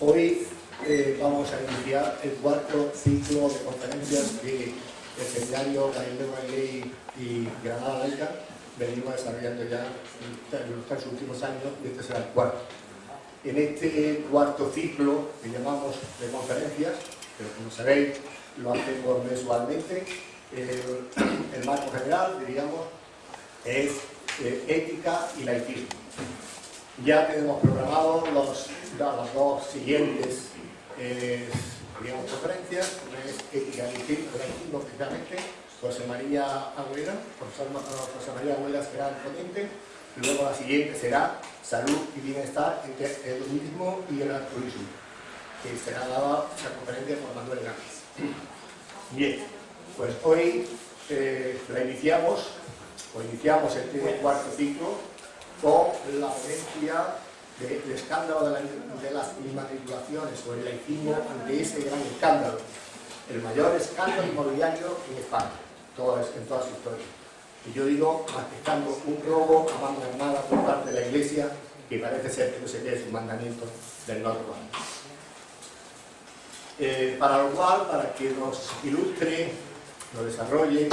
Hoy eh, vamos a iniciar el cuarto ciclo de conferencias de el seminario Galileo Galilei y Granada Laica venimos desarrollando ya en los últimos años y este será el cuarto. En este cuarto ciclo que llamamos de conferencias, pero como sabéis lo hacemos mensualmente, el, marco general, diríamos, es eh, ética y laicismo. Ya tenemos programados los, las dos siguientes eh, conferencias, una es ética y precisamente, José María Agüera, José María Agüera será el ponente, luego la siguiente será salud y bienestar entre el turismo y el altruismo, que será dada esa conferencia por Manuel Gámez. Bien, pues hoy eh, la iniciamos, o iniciamos este cuarto ciclo con la ponencia del escándalo de, de, las inmatriculaciones o el laicismo ante ese gran escándalo, el mayor escándalo inmobiliario en España en toda su historia. Y yo digo, aceptando un robo a mano armada por parte de la Iglesia, que parece ser que no se quede su mandamiento del norte eh, para lo cual, para que nos ilustre, nos desarrolle,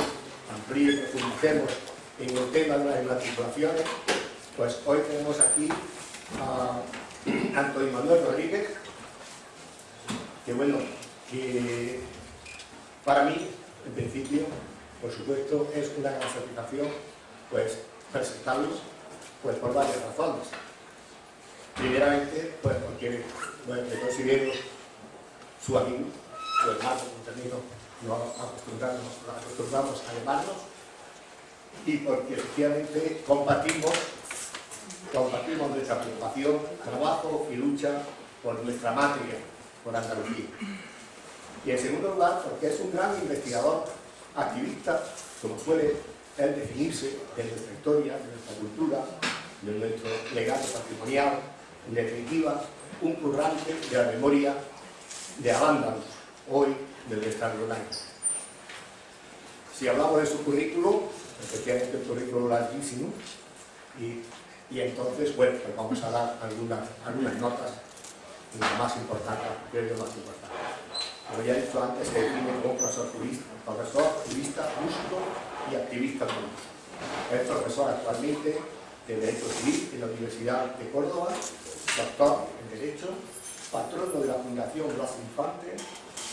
amplíe, profundicemos en el tema de las matriculaciones, pues hoy tenemos aquí a Antonio Manuel Rodríguez, que bueno, que para mí, en principio, por supuesto, es una gran satisfacción pues, presentarlos pues, por varias razones. Primeramente, pues, porque bueno, me considero su amigo, su hermano, un término no acostumbramos, acostumbramos a llamarnos, y porque efectivamente compartimos, compartimos nuestra preocupación, trabajo y lucha por nuestra matria, por Andalucía. Y en segundo lugar, porque es un gran investigador activista, como suele él definirse de nuestra historia, de nuestra cultura, de nuestro legado patrimonial, en definitiva, un currante de la memoria de Abándanos, hoy del Estado laico. Si hablamos de su currículo, efectivamente el currículo larguísimo, y, y entonces, bueno, pues vamos a dar algunas, algunas notas, lo más importante, creo más importante. Como ya he dicho antes, se define como profesor jurista, profesor, jurista, músico y activista político. Es profesor actualmente de Derecho Civil en la Universidad de Córdoba, doctor en Derecho, patrono de la Fundación Blas Infante,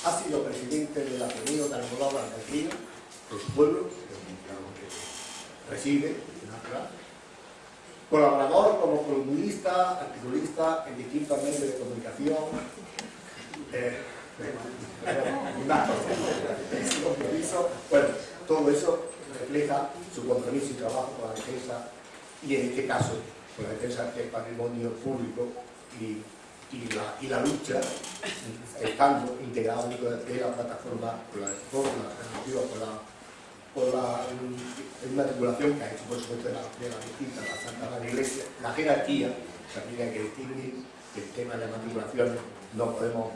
ha sido presidente del Ateneo de Almodóvar Argentina, de su pueblo, que reside en la colaborador como columnista, articulista en distintos medios de comunicación, eh, bueno, todo eso refleja su compromiso y trabajo con la defensa y en este caso con la defensa del patrimonio público y, y, la, lucha estando integrado de la plataforma por la reforma por la, por la matriculación que ha hecho por supuesto de la, la distinta, la Santa Madre Iglesia, la jerarquía, también hay que distinguir que el tema de la matriculación no podemos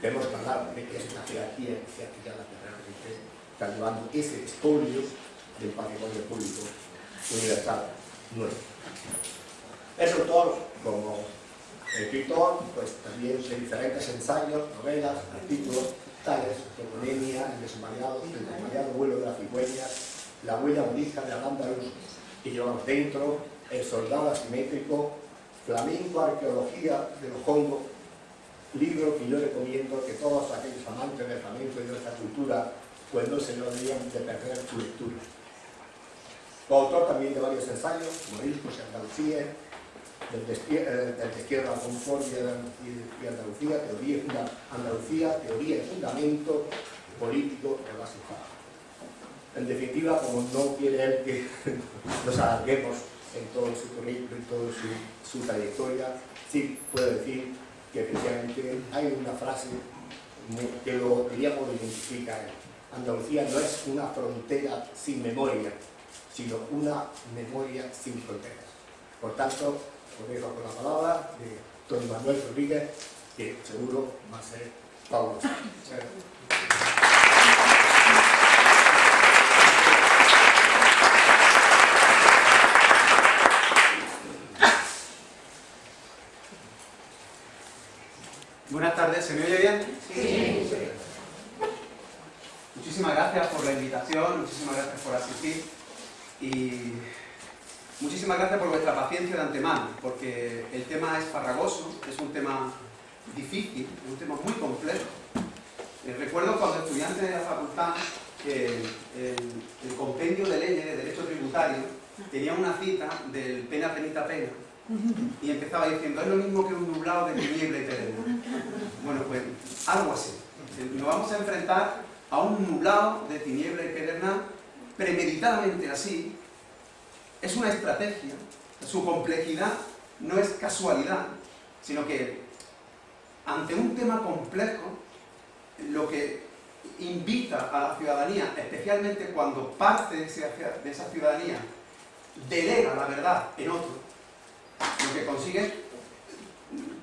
tenemos que hablar de que es una jerarquía iniciática la que realmente está llevando ese estudio del patrimonio público universal nuestro. Es autor, como escritor, pues también de diferentes ensayos, novelas, artículos, tales como Nemia, El desmayado, El desmayado vuelo de la cigüeña, La huella budista de Al-Ándalus, que llevamos dentro, El soldado asimétrico, Flamenco, Arqueología de los Hongos, libro que yo recomiendo que todos aquellos amantes del flamenco y de nuestra cultura pues no se lo deberían de perder su lectura. Coautor también de varios ensayos, Moriscos y Andalucía, del, destierro, a Concordia y Andalucía, teoría, Andalucía, teoría y fundamento político de la En definitiva, como no quiere él que nos alarguemos en todo su currículo, en toda su, su trayectoria, sí puedo decir que efectivamente hay una frase que lo, diríamos, identifica. Andalucía no es una frontera sin memoria, sino una memoria sin fronteras. Por tanto, os dejo con la palabra de don Manuel Rodríguez, que seguro va a ser Pablo. Buenas tardes, ¿se me oye bien? Sí. Muchísimas gracias por la invitación, muchísimas gracias por asistir y muchísimas gracias por vuestra paciencia de antemano, porque el tema es farragoso, es un tema difícil, es un tema muy complejo. Eh, recuerdo cuando estudiante de la facultad que el, el compendio de leyes de derecho tributario tenía una cita del pena, penita, pena, y empezaba diciendo, es lo mismo que un nublado de tiniebla eterna. Bueno, pues algo así. Nos vamos a enfrentar a un nublado de tiniebla eterna premeditadamente así. Es una estrategia, su complejidad no es casualidad, sino que ante un tema complejo, lo que invita a la ciudadanía, especialmente cuando parte de esa ciudadanía delega la verdad en otro, lo que consigue es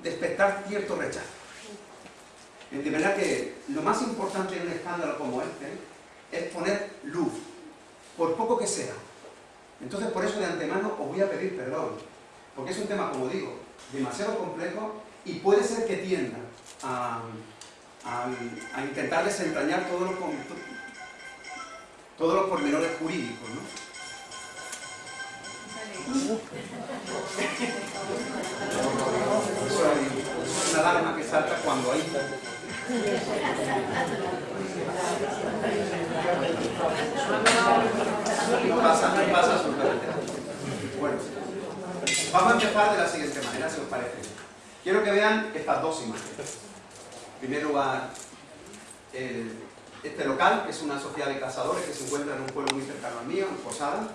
despertar cierto rechazo. De verdad que lo más importante en un escándalo como este es poner luz, por poco que sea. Entonces, por eso de antemano os voy a pedir perdón, porque es un tema, como digo, demasiado complejo y puede ser que tienda a, intentar desentrañar todos los, todos los pormenores jurídicos. ¿no? Eso es una alarma que salta cuando hay... No pasa, no pasa absolutamente Bueno, vamos a empezar de la siguiente manera, si os parece. Quiero que vean estas dos imágenes. En primer lugar, este local, que es una sociedad de cazadores que se encuentra en un pueblo muy cercano al mío, en Posada,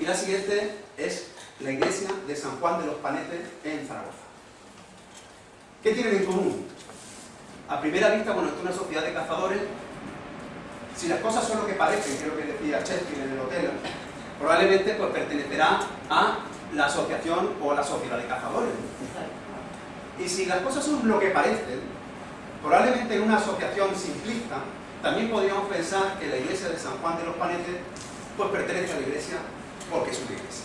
y la siguiente es la iglesia de San Juan de los Panetes en Zaragoza. ¿Qué tienen en común? A primera vista, bueno, esto es una sociedad de cazadores. Si las cosas son lo que parecen, que es lo que decía Shakespeare en el hotel, probablemente pues, pertenecerá a la asociación o a la sociedad de cazadores. Y si las cosas son lo que parecen, probablemente en una asociación simplista, también podríamos pensar que la iglesia de San Juan de los Panetes pues pertenece a la iglesia porque es una iglesia.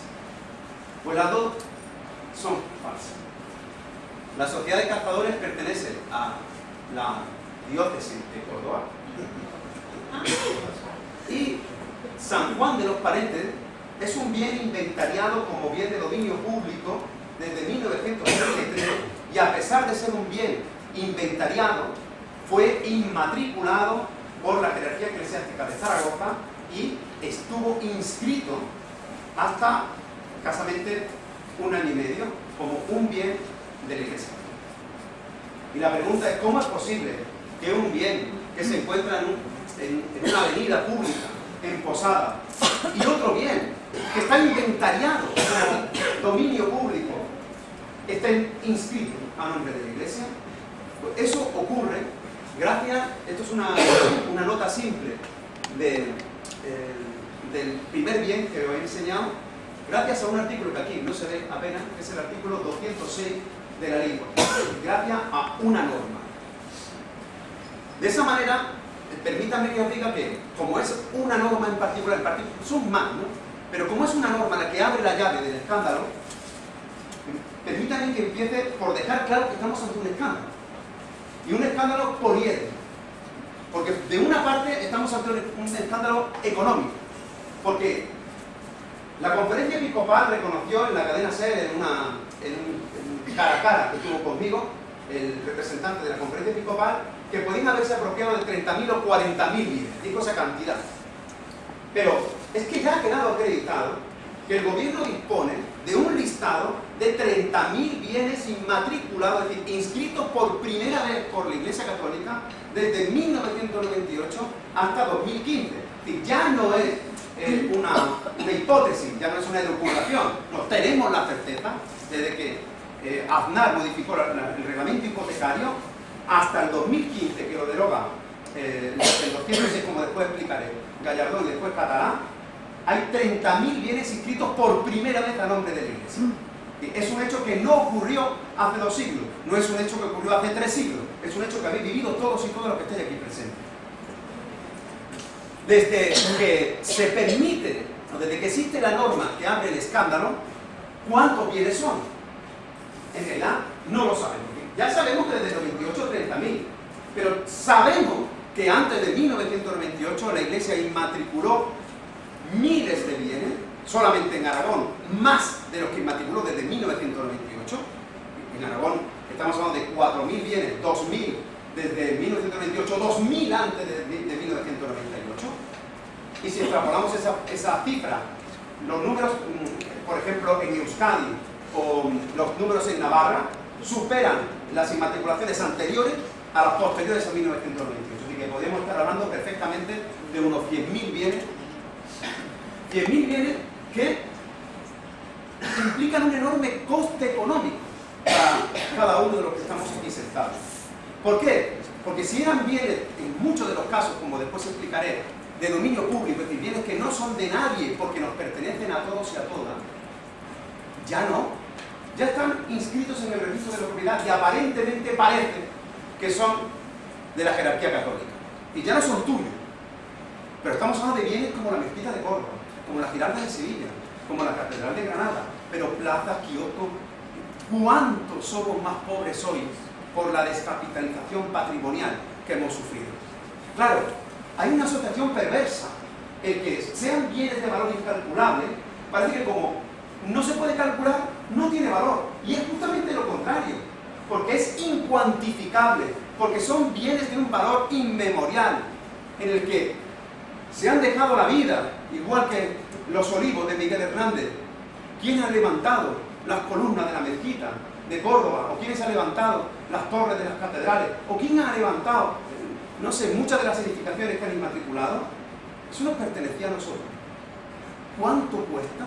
Pues las dos son falsas. La sociedad de cazadores pertenece a la diócesis de Córdoba y San Juan de los Parentes es un bien inventariado como bien de dominio público desde 1933 y a pesar de ser un bien inventariado fue inmatriculado por la jerarquía eclesiástica de Zaragoza y estuvo inscrito hasta escasamente un año y medio como un bien de la iglesia. Y la pregunta es, ¿cómo es posible que un bien que se encuentra en, una avenida pública, en Posada, y otro bien que está inventariado como dominio público, estén inscritos a nombre de la iglesia? Pues eso ocurre gracias, esto es una, nota simple de... Del primer bien que os he enseñado, gracias a un artículo que aquí no se ve apenas, que es el artículo 206 de la lengua, gracias a una norma. De esa manera, permítanme que os diga que, como es una norma en particular, son más, ¿no? Pero como es una norma la que abre la llave del escándalo, permítanme que empiece por dejar claro que estamos ante un escándalo. Y un escándalo poliédrico. Porque de una parte estamos ante un escándalo económico, porque la conferencia episcopal reconoció en la cadena SER, en, una, en cara a cara que tuvo conmigo, el representante de la conferencia episcopal, que podían haberse apropiado de 30.000 o 40.000 bienes, dijo esa cantidad. Pero es que ya ha quedado acreditado que el gobierno dispone de un listado de 30.000 bienes inmatriculados, es decir, inscritos por primera vez por la Iglesia Católica desde 1998 hasta 2015. Es decir, ya no es una, hipótesis, ya no es una elucubración. No, tenemos la certeza desde que eh, Aznar modificó el reglamento hipotecario hasta el 2015 que lo deroga. Eh, el 206, como después explicaré, Gallardón y después Catalán, hay 30.000 bienes inscritos por primera vez a nombre de la Iglesia. Es un hecho que no ocurrió hace dos siglos, no es un hecho que ocurrió hace tres siglos, es un hecho que habéis vivido todos y todas los que estáis aquí presentes. Desde que se permite, desde que existe la norma que abre el escándalo, ¿cuántos bienes son? En realidad no lo sabemos. Ya sabemos que desde Sabemos que antes de 1998 la Iglesia inmatriculó miles de bienes, solamente en Aragón, más de los que inmatriculó desde 1998. En Aragón estamos hablando de 4.000 bienes, 2.000 desde 1998, 2.000 antes de, 1998. Y si extrapolamos esa, esa cifra, los números, mm, por ejemplo, en Euskadi o los números en Navarra, superan las inmatriculaciones anteriores a las posteriores a 1998. Así que podemos estar hablando perfectamente de unos 100.000 bienes, 100.000 bienes que implican un enorme coste económico para cada uno de los que estamos aquí sentados. ¿Por qué? Porque si eran bienes, en muchos de los casos, como después explicaré, de dominio público, es decir, bienes que no son de nadie porque nos pertenecen a todos y a todas, ya no. Ya están inscritos en el registro de la propiedad y aparentemente parece que son de la jerarquía católica. Y ya no son tuyos. Pero estamos hablando de bienes como la mezquita de Córdoba, como la Giralda de Sevilla, como la Catedral de Granada, pero plazas, kioscos, ¿cuántos somos más pobres hoy por la descapitalización patrimonial que hemos sufrido? Claro, hay una asociación perversa. El que sean bienes de valor incalculable, parece que como no se puede calcular, no tiene valor. Y es justamente lo contrario, porque es incuantificable, porque son bienes de un valor inmemorial, en el que se han dejado la vida, igual que los olivos de Miguel Hernández. ¿Quién ha levantado las columnas de la mezquita de Córdoba? ¿O quién ha levantado las torres de las catedrales? ¿O quién ha levantado, no sé, muchas de las edificaciones que han inmatriculado? Eso nos pertenecía a nosotros. ¿Cuánto cuesta?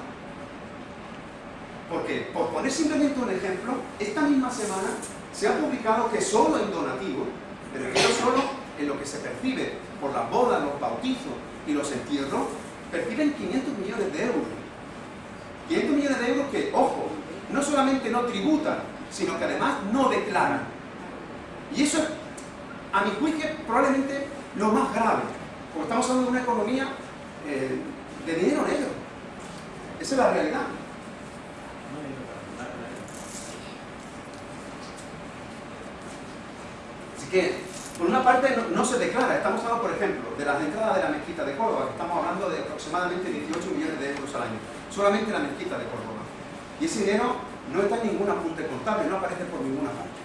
Porque, por poner simplemente un ejemplo, esta misma semana se ha publicado que solo en donativo, que no solo en lo que se percibe por las bodas, los bautizos y los entierros, perciben 500 millones de euros. 500 millones de euros que, ojo, no solamente no tributan, sino que además no declaran. Y eso es, a mi juicio, probablemente lo más grave, porque estamos hablando de una economía eh, de dinero negro. Esa es la realidad. Que, por una parte, no, se declara. Estamos hablando, por ejemplo, de las entradas de la mezquita de Córdoba, que estamos hablando de aproximadamente 18 millones de euros al año. Solamente la mezquita de Córdoba. Y ese dinero no está en ningún apunte contable, no aparece por ninguna parte.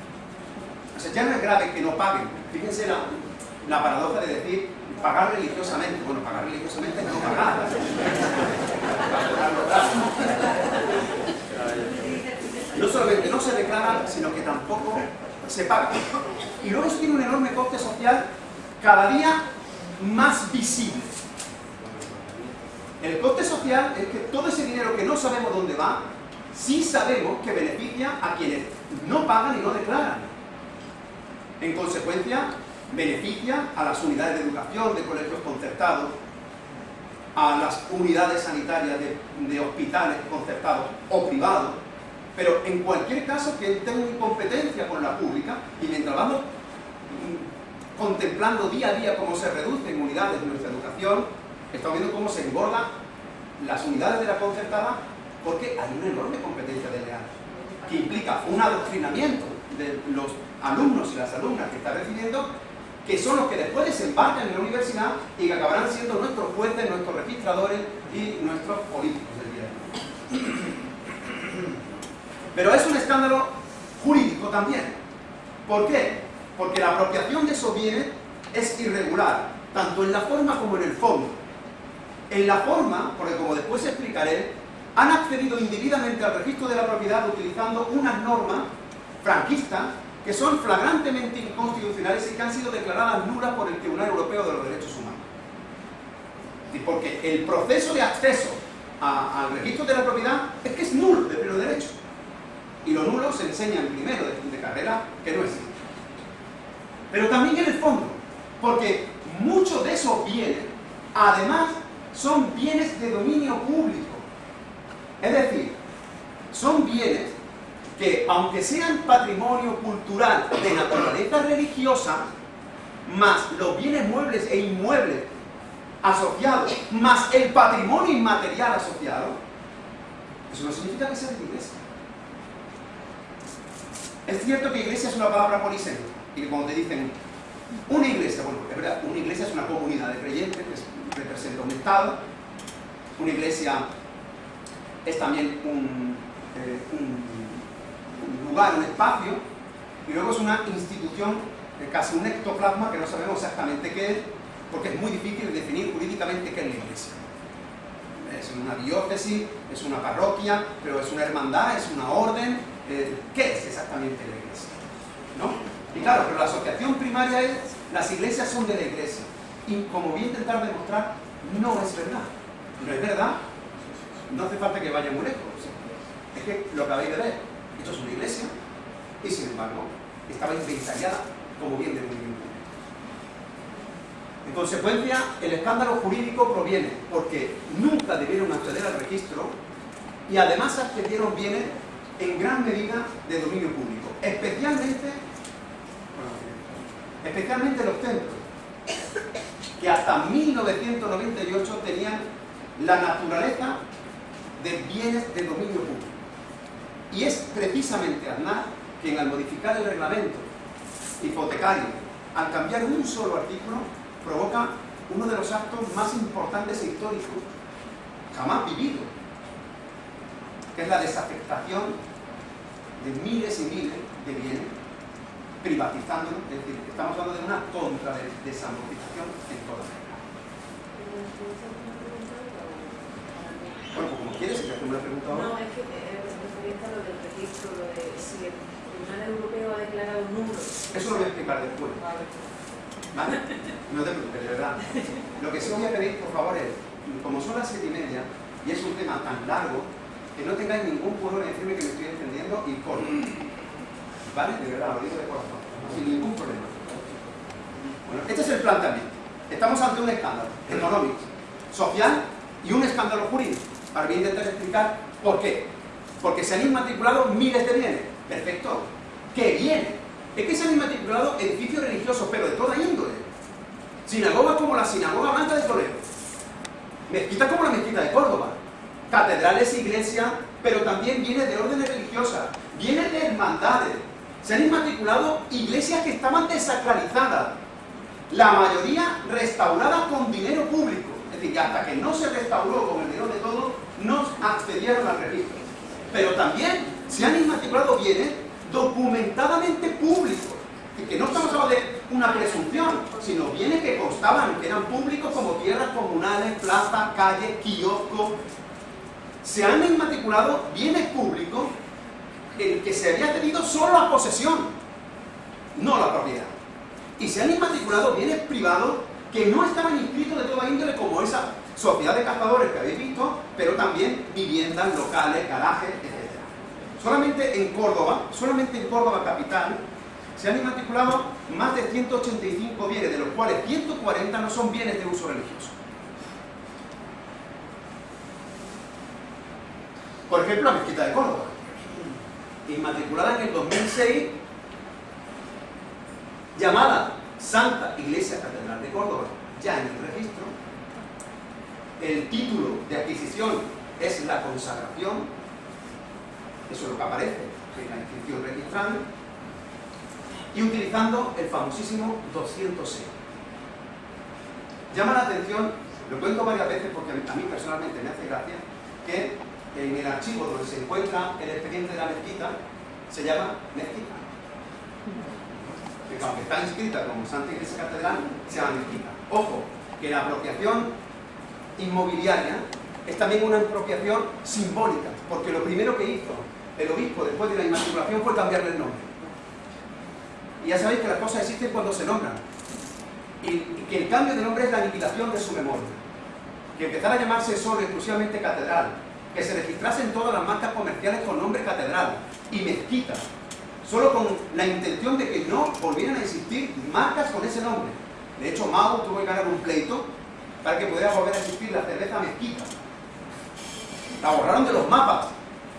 O sea, ya no es grave que no paguen. Fíjense la, la paradoja de decir pagar religiosamente. Bueno, pagar religiosamente es no pagar. No solamente no se declara, sino que tampoco se paga. Y luego eso tiene un enorme coste social cada día más visible. El coste social es que todo ese dinero que no sabemos dónde va, sí sabemos que beneficia a quienes no pagan y no declaran. En consecuencia, beneficia a las unidades de educación, de colegios concertados, a las unidades sanitarias de, de hospitales concertados o privados, pero en cualquier caso que tenga incompetencia con la pública y mientras vamos mm, contemplando día a día cómo se reducen unidades de nuestra educación, estamos viendo cómo se engordan las unidades de la concertada porque hay una enorme competencia desleal que implica un adoctrinamiento de los alumnos y las alumnas que están recibiendo que son los que después desembarcan en la universidad y que acabarán siendo nuestros jueces, nuestros registradores y nuestros políticos del día de hoy. Pero es un escándalo jurídico también. ¿Por qué? Porque la apropiación de esos bienes es irregular, tanto en la forma como en el fondo. En la forma, porque como después explicaré, han accedido indebidamente al registro de la propiedad utilizando unas normas franquistas que son flagrantemente inconstitucionales y que han sido declaradas nulas por el Tribunal Europeo de los Derechos Humanos. Porque el proceso de acceso al registro de la propiedad es que es nulo de pleno derecho y lo nulo se enseña en primero de, de carrera que no existe. Pero también en el fondo, porque muchos de esos bienes, además, son bienes de dominio público. Es decir, son bienes que, aunque sean patrimonio cultural de naturaleza religiosa, más los bienes muebles e inmuebles asociados, más el patrimonio inmaterial asociado, eso no significa que sea de iglesia. Es cierto que iglesia es una palabra polisémica y que cuando te dicen Una iglesia, bueno, es verdad, una iglesia es una comunidad de creyentes que representa un Estado. Una iglesia es también un, eh, un, lugar, un espacio. Y luego es una institución, eh, casi un ectoplasma que no sabemos exactamente qué es, porque es muy difícil definir jurídicamente qué es la iglesia. Es una diócesis, es una parroquia, pero es una hermandad, es una orden. ¿Qué es exactamente la iglesia? ¿No? Y claro, pero la asociación primaria es, las iglesias son de la iglesia. Y como voy a intentar demostrar, no es verdad. No es verdad, no hace falta que vaya muy lejos. Es que lo acabáis de ver, esto es una iglesia, y sin embargo, estaba inventariada como bien de movimiento. En consecuencia, el escándalo jurídico proviene porque nunca debieron acceder al registro y además accedieron bienes en gran medida de dominio público, especialmente especialmente los templos, que hasta 1998 tenían la naturaleza de bienes de dominio público. Y es precisamente Aznar quien al modificar el reglamento hipotecario, al cambiar un solo artículo, provoca uno de los actos más importantes e históricos jamás vividos, que es la desafectación de miles y miles de bienes privatizándolo, es decir, estamos hablando de una contra desamortización en toda la Bueno, pues como quieres, si te una pregunta ahora. No, es que eh, referente a lo del registro, lo de si el Tribunal Europeo ha declarado un número. Eso lo voy a explicar después. ¿Vale? No te preocupes, de verdad. Lo que sí voy a pedir, por favor, es, como son las siete y media, y es un tema tan largo, que no tengáis ningún pudor en decirme que me estoy entendiendo y corto. ¿Vale? De verdad, lo digo de corazón, sin ningún problema. Bueno, este es el planteamiento. Estamos ante un escándalo económico, social y un escándalo jurídico. Ahora voy a intentar explicar por qué. Porque se han inmatriculado miles de bienes. Perfecto. ¿Qué bienes? Es que se han inmatriculado edificios religiosos, pero de toda índole. Sinagogas como la Sinagoga Blanca de Toledo. Mezquitas como la Mezquita de Córdoba. Catedrales, iglesias, pero también bienes de órdenes religiosas, bienes de hermandades, se han inmatriculado iglesias que estaban desacralizadas, la mayoría restauradas con dinero público. Es decir, que hasta que no se restauró con el dinero de todos, no accedieron al registro. Pero también se han inmatriculado bienes documentadamente públicos. Y que no estamos hablando de una presunción, sino bienes que constaban, que eran públicos como tierras comunales, plazas, calles, kioscos. Se han inmatriculado bienes públicos el que se había tenido solo la posesión, no la propiedad. Y se han inmatriculado bienes privados que no estaban inscritos de toda índole como esa sociedad de cazadores que habéis visto, pero también viviendas, locales, garajes, etc. Solamente en Córdoba, solamente en Córdoba capital, se han inmatriculado más de 185 bienes, de los cuales 140 no son bienes de uso religioso. Por ejemplo, la mezquita de Córdoba inmatriculada en el 2006, llamada Santa Iglesia Catedral de Córdoba, ya en el registro. El título de adquisición es la consagración, eso es lo que aparece en la inscripción registrada, y utilizando el famosísimo 206. Llama la atención, lo cuento varias veces porque a mí personalmente me hace gracia, que en el archivo donde se encuentra el expediente de la mezquita, se llama mezquita. Que aunque está inscrita como Santa Iglesia Catedral, se llama mezquita. Ojo, que la apropiación inmobiliaria es también una apropiación simbólica, porque lo primero que hizo el obispo después de la inmatriculación fue cambiarle el nombre. Y ya sabéis que las cosas existen cuando se nombran. Y, que el cambio de nombre es la aniquilación de su memoria. Que empezara a llamarse solo exclusivamente catedral, que se registrasen todas las marcas comerciales con nombre catedral y mezquita, solo con la intención de que no volvieran a existir marcas con ese nombre. De hecho, Mao tuvo que ganar un pleito para que pudiera volver a existir la cerveza mezquita. La borraron de los mapas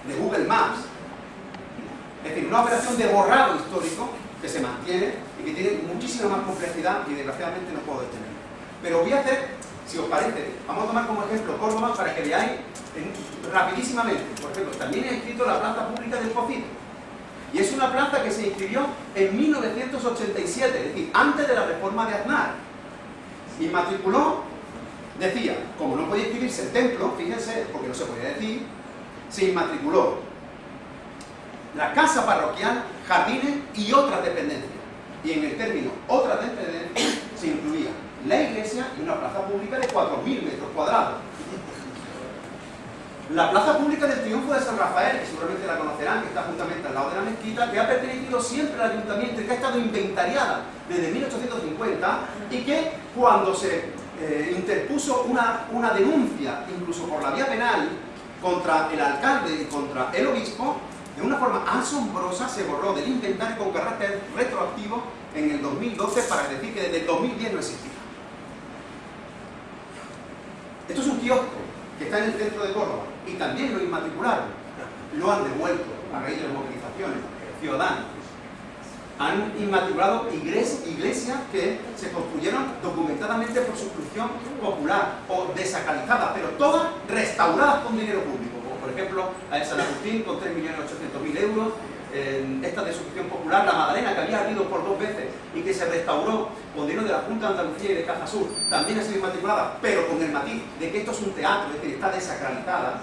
de Google Maps. Es decir, una operación de borrado histórico que se mantiene y que tiene muchísima más complejidad y desgraciadamente no puedo detener. Pero voy a hacer, si os parece, vamos a tomar como ejemplo Córdoba para que veáis rapidísimamente, por ejemplo, también he escrito la planta pública del Pocito. Y es una plaza que se inscribió en 1987, es decir, antes de la reforma de Aznar. Y decía, como no podía inscribirse el templo, fíjense, porque no se podía decir, se inmatriculó la casa parroquial, jardines y otras dependencias. Y en el término otras dependencias se incluía la iglesia y una plaza pública de 4.000 metros cuadrados. La plaza pública del Triunfo de San Rafael, que seguramente la conocerán, que está justamente al lado de la mezquita, que ha pertenecido siempre al ayuntamiento y que ha estado inventariada desde 1850 y que cuando se eh, interpuso una, una denuncia, incluso por la vía penal, contra el alcalde y contra el obispo, de una forma asombrosa se borró del inventario con carácter retroactivo en el 2012 para decir que desde el 2010 no existía. Esto es un kiosco que está en el centro de Córdoba y también lo inmatricularon. Lo han devuelto a raíz de las movilizaciones ciudadanos. Han inmatriculado iglesias que se construyeron documentadamente por suscripción popular o desacralizadas, pero todas restauradas con dinero público. Como por ejemplo la de San Agustín con 3.800.000 euros, esta de suscripción popular, la Madalena, que había ardido por dos veces y que se restauró con dinero de la Junta de Andalucía y de Caja Sur, también ha sido inmatriculada, pero con el matiz de que esto es un teatro, es decir, está desacralizada.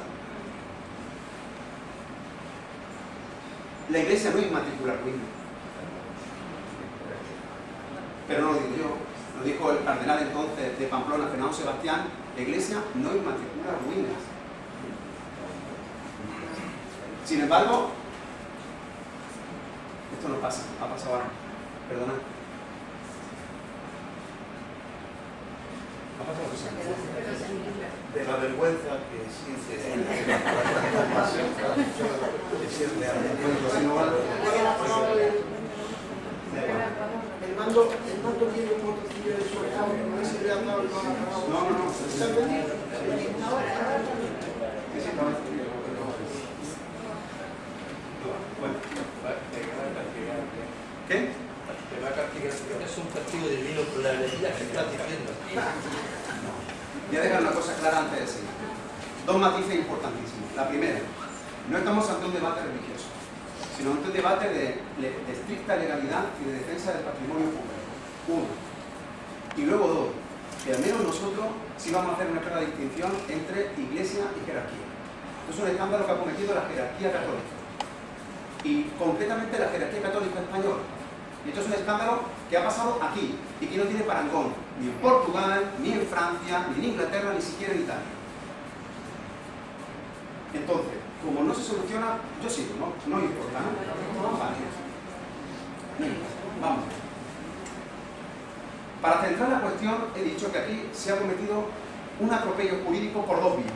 La iglesia no inmatricula ruinas. Pero no lo digo yo, lo dijo el cardenal entonces de Pamplona, Fernando Sebastián, la iglesia no inmatricula ruinas. Sin embargo, esto no pasa, ha pasado ahora. Perdona. Ha pasado de la vergüenza que siente que siente El mando, el mando tiene un motocillo de su no le dado el No, no, no. ¿Está vendido? Sí, sí, estaba escrito, pero- Bueno, ¿qué? Es un castigo divino por la alegría que estás diciendo. Voy a dejar una cosa clara antes de seguir. Dos matices importantísimos. La primera, no estamos ante un debate religioso, sino ante un debate de, estricta legalidad y de defensa del patrimonio público. Uno. Y luego dos, que al menos nosotros sí vamos a hacer una clara distinción entre iglesia y jerarquía. Es un escándalo que ha cometido la jerarquía católica. Y concretamente la jerarquía católica española. Esto es un escándalo que ha pasado aquí y que no tiene parangón, ni en Portugal, ni en Francia, ni en Inglaterra, ni siquiera en Italia. Entonces, como no se soluciona, yo sigo, ¿no? No importa, ¿no? No, vale. Vamos. Para centrar la cuestión, he dicho que aquí se ha cometido un atropello jurídico por dos vías.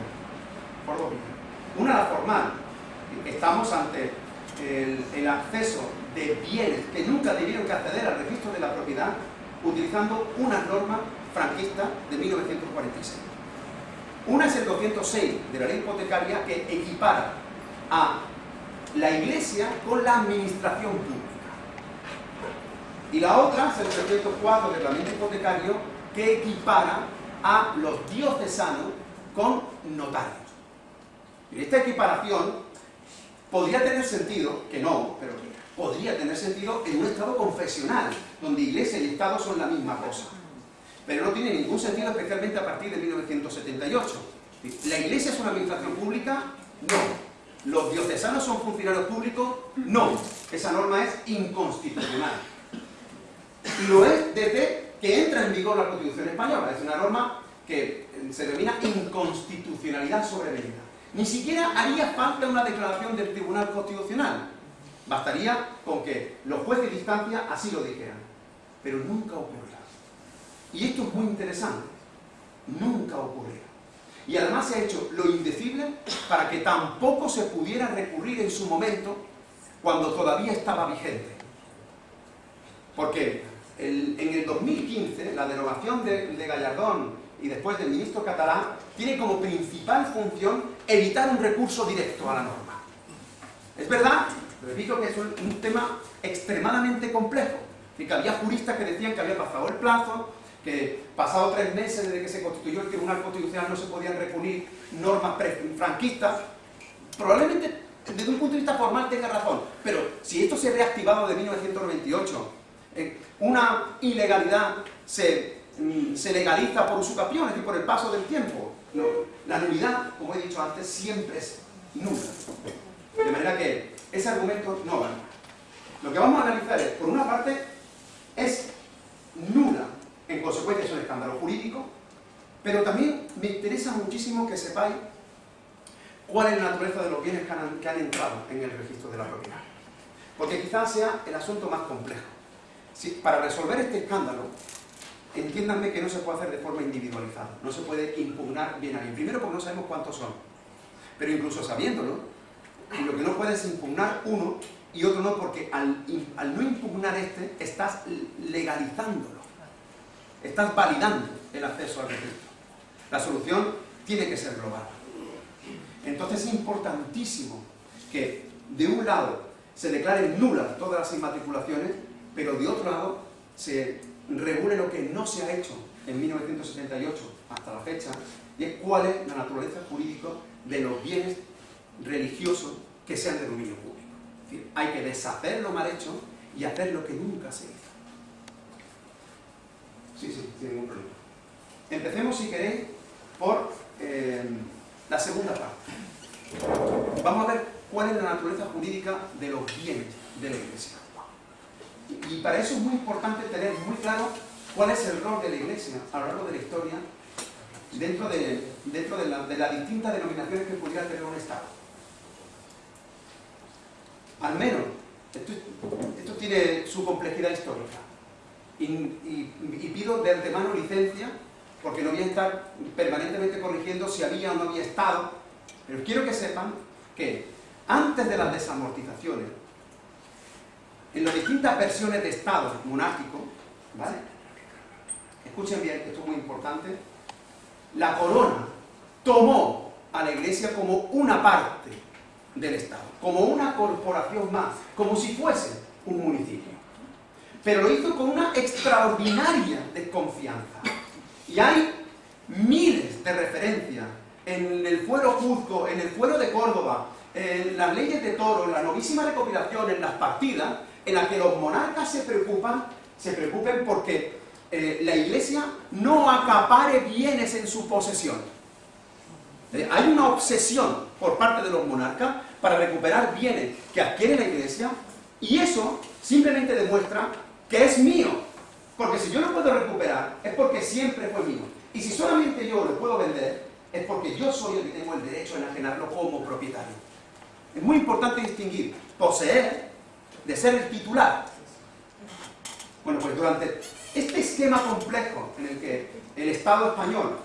Por dos vías. Una la formal. Estamos ante el, el acceso de bienes que nunca debieron que acceder al registro de la propiedad utilizando unas normas franquistas de 1946. Una es el 206 de la ley hipotecaria que equipara a la iglesia con la administración pública. Y la otra es el 304 del reglamento hipotecario que equipara a los diocesanos con notarios. Y esta equiparación podría tener sentido, que no, pero podría tener sentido en un Estado confesional, donde Iglesia y Estado son la misma cosa. Pero no tiene ningún sentido, especialmente a partir de 1978. ¿La Iglesia es una administración pública? No. ¿Los diocesanos son funcionarios públicos? No. Esa norma es inconstitucional. Y lo es desde que entra en vigor la Constitución Española. Es una norma que se denomina inconstitucionalidad sobrevenida. Ni siquiera haría falta una declaración del Tribunal Constitucional. Bastaría con que los jueces de instancia así lo dijeran. Pero nunca ocurrirá. Y esto es muy interesante. Nunca ocurrirá. Y además se ha hecho lo indecible para que tampoco se pudiera recurrir en su momento cuando todavía estaba vigente. Porque en el 2015 la derogación de, de Gallardón y después del ministro catalán tiene como principal función evitar un recurso directo a la norma. Es verdad, repito que es un, tema extremadamente complejo, y que había juristas que decían que había pasado el plazo, que pasado tres meses desde que se constituyó el Tribunal Constitucional no se podían recurrir normas franquistas. Probablemente desde un punto de vista formal tenga razón, pero si esto se ha reactivado de 1998, eh, una ilegalidad se, mm, se legaliza por usucapión, es decir, por el paso del tiempo. No, la nulidad, como he dicho antes, siempre es nula. De manera que ese argumento no vale. Lo que vamos a analizar es, por una parte, es nula, en consecuencia es un escándalo jurídico, pero también me interesa muchísimo que sepáis cuál es la naturaleza de los bienes que han, que han entrado en el registro de la propiedad. Porque quizás sea el asunto más complejo. Si, para resolver este escándalo, entiéndanme que no se puede hacer de forma individualizada. No se puede impugnar bien a bien. Primero porque no sabemos cuántos son. Pero incluso sabiéndolo, lo que no puedes impugnar uno y otro no, porque al, al no impugnar este, estás legalizándolo. Estás validando el acceso al registro. La solución tiene que ser global. Entonces es importantísimo que, de un lado, se declaren nulas todas las inmatriculaciones, pero de otro lado, se regule lo que no se ha hecho en 1978 hasta la fecha, y es cuál es la naturaleza jurídica de los bienes religiosos que sean de dominio público. Es decir, hay que deshacer lo mal hecho y hacer lo que nunca se hizo. Sí, sí, sin ningún problema. Empecemos, si queréis, por eh, la segunda parte. Vamos a ver cuál es la naturaleza jurídica de los bienes de la Iglesia. Y para eso es muy importante tener muy claro cuál es el rol de la Iglesia a lo largo de la historia dentro de, dentro de, la, de las distintas denominaciones que pudiera tener un Estado. Al menos, esto, tiene su complejidad histórica. Y, pido de antemano licencia, porque no voy a estar permanentemente corrigiendo si había o no había Estado, pero quiero que sepan que antes de las desamortizaciones, en las distintas versiones de Estado monárquico, ¿vale? Escuchen bien, esto es muy importante, la corona tomó a la iglesia como una parte del Estado, como una corporación más, como si fuese un municipio. Pero lo hizo con una extraordinaria desconfianza. Y hay miles de referencias en el fuero Cuzco, en el fuero de Córdoba, en las leyes de toro, en la novísima recopilación, en las partidas, en las que los monarcas se preocupan, se preocupen porque eh, la iglesia no acapare bienes en su posesión. Eh, hay una obsesión por parte de los monarcas para recuperar bienes que adquiere la iglesia y eso simplemente demuestra que es mío. Porque si yo lo puedo recuperar es porque siempre fue mío. Y si solamente yo lo puedo vender es porque yo soy el que tengo el derecho a enajenarlo como propietario. Es muy importante distinguir poseer de ser el titular. Bueno, pues durante este esquema complejo en el que el Estado español,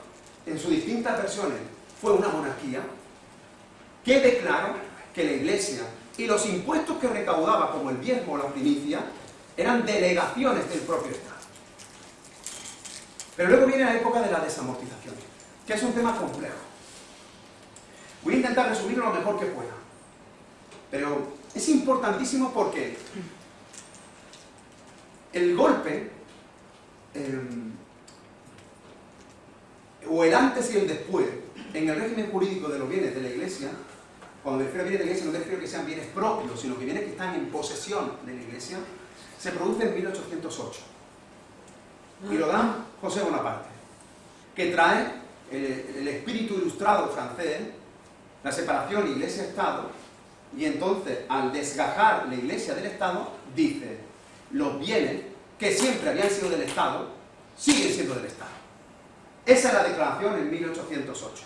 en sus distintas versiones, fue una monarquía, quede claro que la Iglesia y los impuestos que recaudaba, como el diezmo o la primicia, eran delegaciones del propio Estado. Pero luego viene la época de la desamortización, que es un tema complejo. Voy a intentar resumirlo lo mejor que pueda. Pero es importantísimo porque el golpe, eh, o el antes y el después, en el régimen jurídico de los bienes de la Iglesia, cuando me refiero a de la Iglesia no me que sean bienes propios, sino que bienes que están en posesión de la Iglesia, se produce en 1808. Y lo dan José Bonaparte, que trae el, el espíritu ilustrado francés, la separación Iglesia-Estado, y entonces, al desgajar la Iglesia del Estado, dice, los bienes que siempre habían sido del Estado, siguen siendo del Estado. Esa es la declaración en 1808.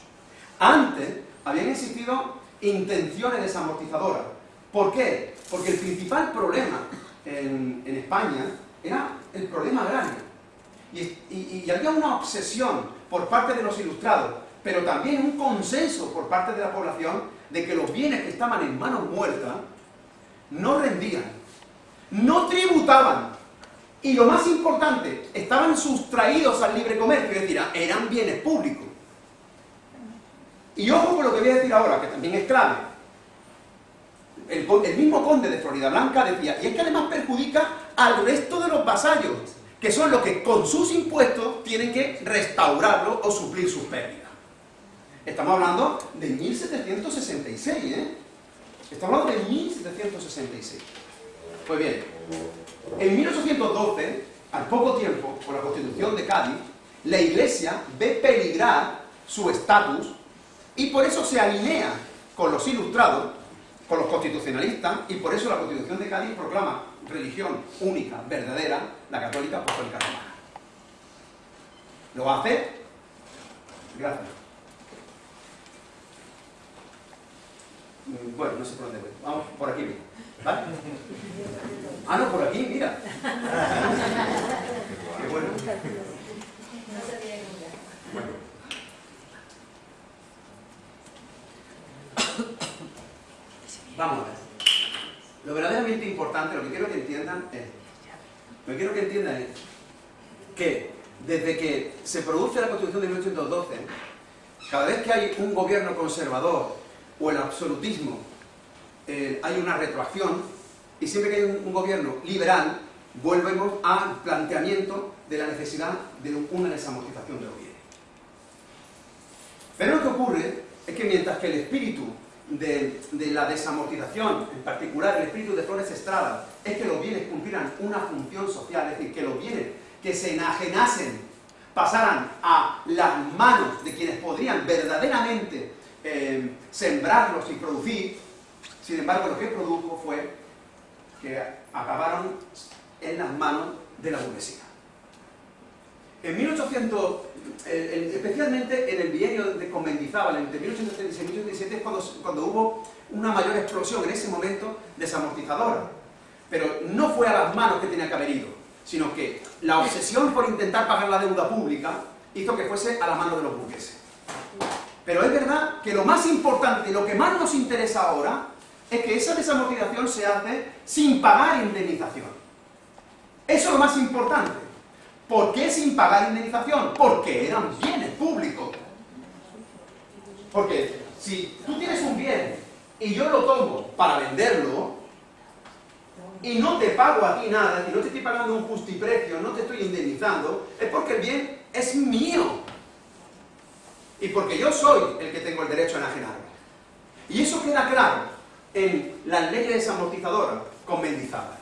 Antes habían existido intenciones desamortizadoras. ¿Por qué? Porque el principal problema en, España era el problema agrario. Y, y había una obsesión por parte de los ilustrados, pero también un consenso por parte de la población de que los bienes que estaban en manos muertas no rendían, no tributaban, y lo más importante, estaban sustraídos al libre comercio, es decir, eran bienes públicos. Y ojo con lo que voy a decir ahora, que también es clave. El, mismo conde de Florida Blanca decía, y es que además perjudica al resto de los vasallos, que son los que con sus impuestos tienen que restaurarlo o suplir sus pérdidas. Estamos hablando de 1766, ¿eh? Estamos hablando de 1766. Pues bien, en 1812, al poco tiempo, con la Constitución de Cádiz, la Iglesia ve peligrar su estatus y por eso se alinea con los ilustrados, con los constitucionalistas, y por eso la Constitución de Cádiz proclama religión única, verdadera, la católica apostólica romana. ¿Lo va a hacer? Gracias. Mm, Bueno, no sé por dónde voy. Vamos, por aquí. mismo, ¿Vale? Ah, no, por aquí, mira. Qué bueno. No. Bueno. Vamos a ver. Lo verdaderamente importante, lo que quiero que entiendan es, lo que quiero que entiendan es que desde que se produce la Constitución de 1812, cada vez que hay un gobierno conservador o el absolutismo, eh, hay una retroacción, y siempre que hay un, un gobierno liberal, volvemos al planteamiento de la necesidad de una desamortización de los bienes. Pero lo que ocurre es que mientras que el espíritu de, la desamortización, en particular el espíritu de Flores Estrada, es que los bienes cumplieran una función social, es decir, que los bienes que se enajenasen pasaran a las manos de quienes podrían verdaderamente eh, sembrarlos y producir, sin embargo lo que produjo fue que acabaron en las manos de la burguesía. En 1800, eh, en- especialmente en el bienio de con Mendizábal, entre 1836 y 1837, es cuando, cuando hubo una mayor explosión en ese momento desamortizadora. Pero no fue a las manos que tenía que haber ido, sino que la obsesión por intentar pagar la deuda pública hizo que fuese a las manos de los burgueses. Pero es verdad que lo más importante, lo que más nos interesa ahora, es que esa desamortización se hace sin pagar indemnización. Eso es lo más importante. ¿Por qué sin pagar indemnización? Porque eran bienes públicos. Porque si tú tienes un bien y yo lo tomo para venderlo y no te pago a ti nada, y no te estoy pagando un justiprecio, no te estoy indemnizando, es porque el bien es mío. Y porque yo soy el que tengo el derecho a enajenarme. Y eso queda claro en las leyes desamortizadoras con Mendizábal.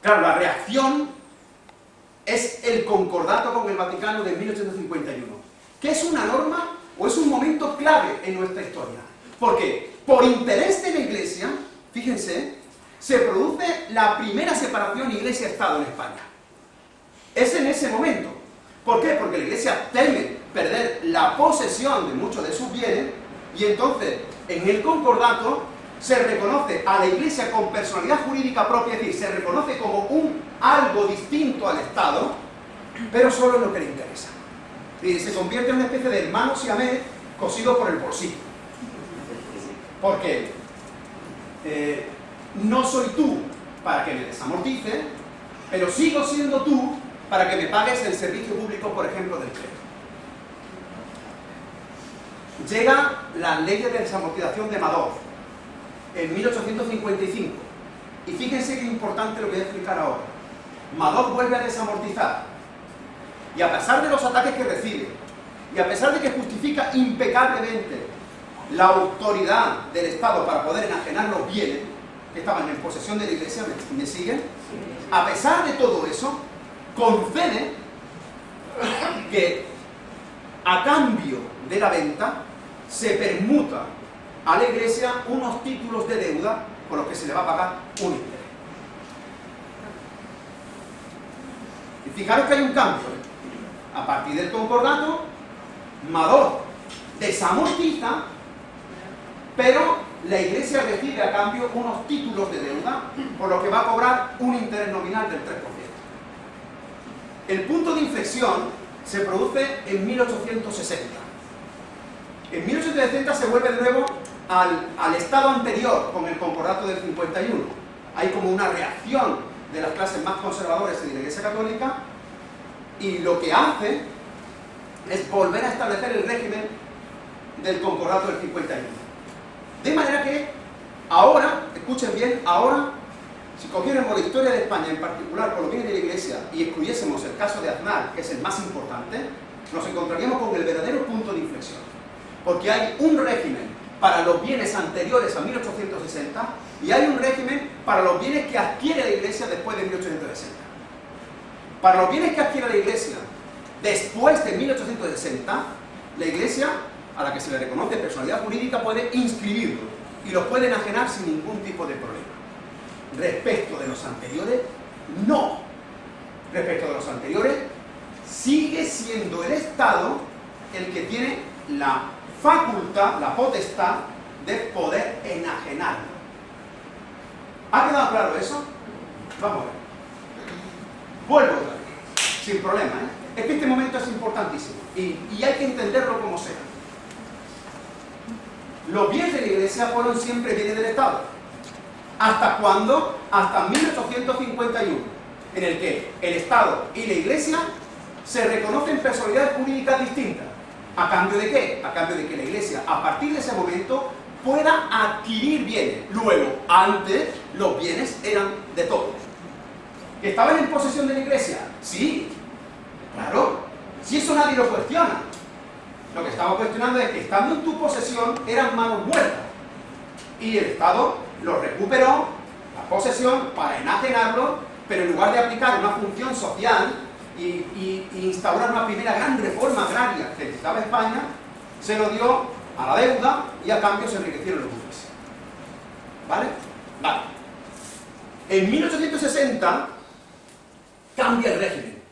Claro, la reacción es el concordato con el Vaticano de 1851, que es una norma o es un momento clave en nuestra historia. Porque por interés de la Iglesia, fíjense, se produce la primera separación Iglesia-Estado en España. Es en ese momento. ¿Por qué? Porque la Iglesia teme perder la posesión de muchos de sus bienes y entonces en el concordato se reconoce a la Iglesia con personalidad jurídica propia, es decir, se reconoce como un algo distinto al Estado, pero solo en lo que le interesa. Y se convierte en una especie de hermano siamés cosido por el bolsillo. Porque eh, no soy tú para que me desamortice, pero sigo siendo tú para que me pagues el servicio público, por ejemplo, del crédito. Llega la ley de desamortización de Madoff en 1855. Y fíjense qué importante lo que voy a explicar ahora. Madoff vuelve a desamortizar. Y a pesar de los ataques que recibe, y a pesar de que justifica impecablemente la autoridad del Estado para poder enajenar los bienes que estaban en posesión de la Iglesia, ¿me, me siguen? A pesar de todo eso, concede que a cambio de la venta se permuta a la Iglesia unos títulos de deuda por los que se le va a pagar un interés. Y fijaros que hay un cambio. ¿eh? A partir del concordato, Mador desamortiza, pero la Iglesia recibe a cambio unos títulos de deuda por lo que va a cobrar un interés nominal del 3%. El punto de inflexión se produce en 1860. En 1860 se vuelve de nuevo al, al estado anterior con el concordato del 51. Hay como una reacción de las clases más conservadoras de la Iglesia Católica y lo que hace es volver a establecer el régimen del concordato del 51. De manera que ahora, escuchen bien, ahora, si cogiéramos la historia de España, en particular por lo de la Iglesia, y excluyésemos el caso de Aznar, que es el más importante, nos encontraríamos con el verdadero punto de inflexión. Porque hay un régimen para los bienes anteriores a 1860 y hay un régimen para los bienes que adquiere la Iglesia después de 1860. Para los bienes que adquiere la Iglesia después de 1860, la Iglesia, a la que se le reconoce personalidad jurídica, puede inscribirlo y los puede enajenar sin ningún tipo de problema. Respecto de los anteriores, no. Respecto de los anteriores, sigue siendo el Estado el que tiene la facultad, la potestad de poder enajenarlo. ¿Ha quedado claro eso? Vamos a ver. Vuelvo sin problema, ¿eh? Es que este momento es importantísimo y, y hay que entenderlo como sea. Los bienes de la Iglesia fueron siempre bienes del Estado. ¿Hasta cuándo? Hasta 1851, en el que el Estado y la Iglesia se reconocen personalidades jurídicas distintas. ¿A cambio de qué? A cambio de que la Iglesia, a partir de ese momento, pueda adquirir bienes. Luego, antes, los bienes eran de todos. ¿Que estaban en posesión de la Iglesia? Sí, claro. Si eso nadie lo cuestiona. Lo que estaba cuestionando es que estando en tu posesión eran manos muertas. Y el Estado lo recuperó, la posesión, para enajenarlo, pero en lugar de aplicar una función social y, instaurar una primera gran reforma agraria que necesitaba España, se lo dio a la deuda y a cambio se enriquecieron los burgueses. ¿Vale? Vale. En 1860 cambia el régimen.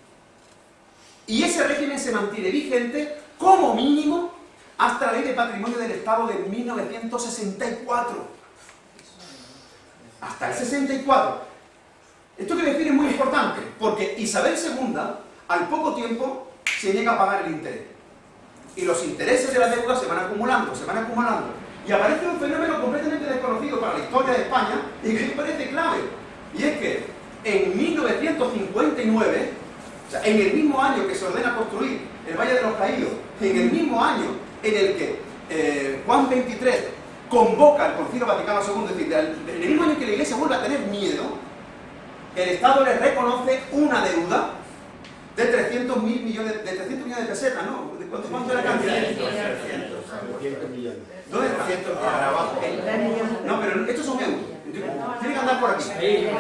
Y ese régimen se mantiene vigente como mínimo hasta la ley de patrimonio del Estado de 1964. Hasta el 64. Esto que decir es muy importante, porque Isabel II, al poco tiempo, se niega a pagar el interés. Y los intereses de la deuda se van acumulando, se van acumulando. Y aparece un fenómeno completamente desconocido para la historia de España y que me parece clave. Y es que en 1959, o sea, en el mismo año que se ordena construir el Valle de los Caídos, en el mismo año en el que eh, Juan XXIII convoca al Concilio Vaticano II, es decir, en el mismo año que la Iglesia vuelve a tener miedo, el Estado le reconoce una deuda de 300 mil millones, de 300 millones de pesetas, ¿no? ¿De cuánto, cuánto era la cantidad? 200 millones. ¿Dónde está? 200 para abajo. No, pero estos son euros. Tiene que andar por aquí. Ahí.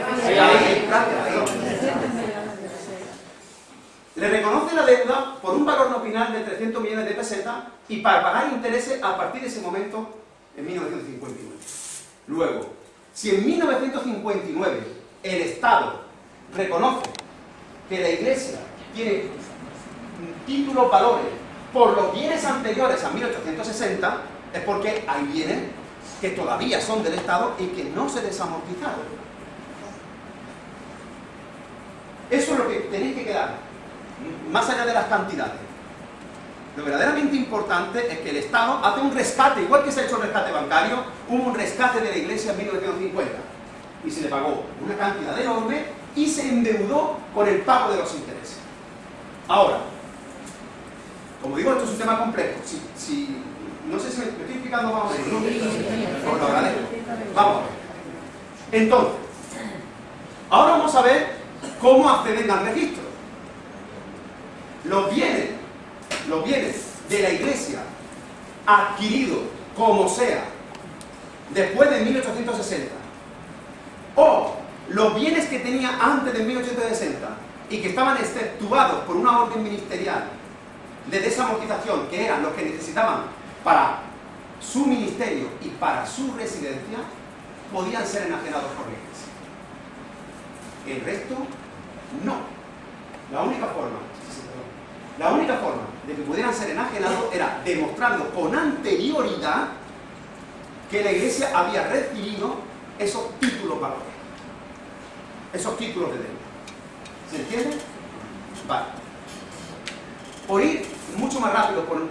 Le reconoce la deuda por un valor nominal de 300 millones de pesetas y para pagar intereses a partir de ese momento en 1959. Luego, si en 1959 el Estado reconoce que la Iglesia tiene títulos valores por los bienes anteriores a 1860, es porque hay bienes que todavía son del Estado y que no se desamortizaron. Eso es lo que tenéis que quedar, más allá de las cantidades. Lo verdaderamente importante es que el Estado hace un rescate, igual que se ha hecho el rescate bancario, hubo un rescate de la Iglesia en 1950 y se le pagó una cantidad enorme y se endeudó con el pago de los intereses. Ahora, como digo, esto es un tema complejo. Si, si- no sé si me, me estoy explicando más o menos. Vamos a ver. Entonces, ahora vamos a ver cómo acceden al registro. Los bienes, los bienes de la iglesia adquiridos como sea después de 1860 o los bienes que tenía antes de 1860 y que estaban exceptuados por una orden ministerial de desamortización, que eran los que necesitaban para su ministerio y para su residencia, podían ser enajenados por la iglesia. El resto, no. La única forma, la única forma de que pudieran ser enajenados era demostrando con anterioridad que la iglesia había recibido esos títulos valores, esos títulos de deuda. ¿Se entiende? Vale. Por ir mucho más rápido, por-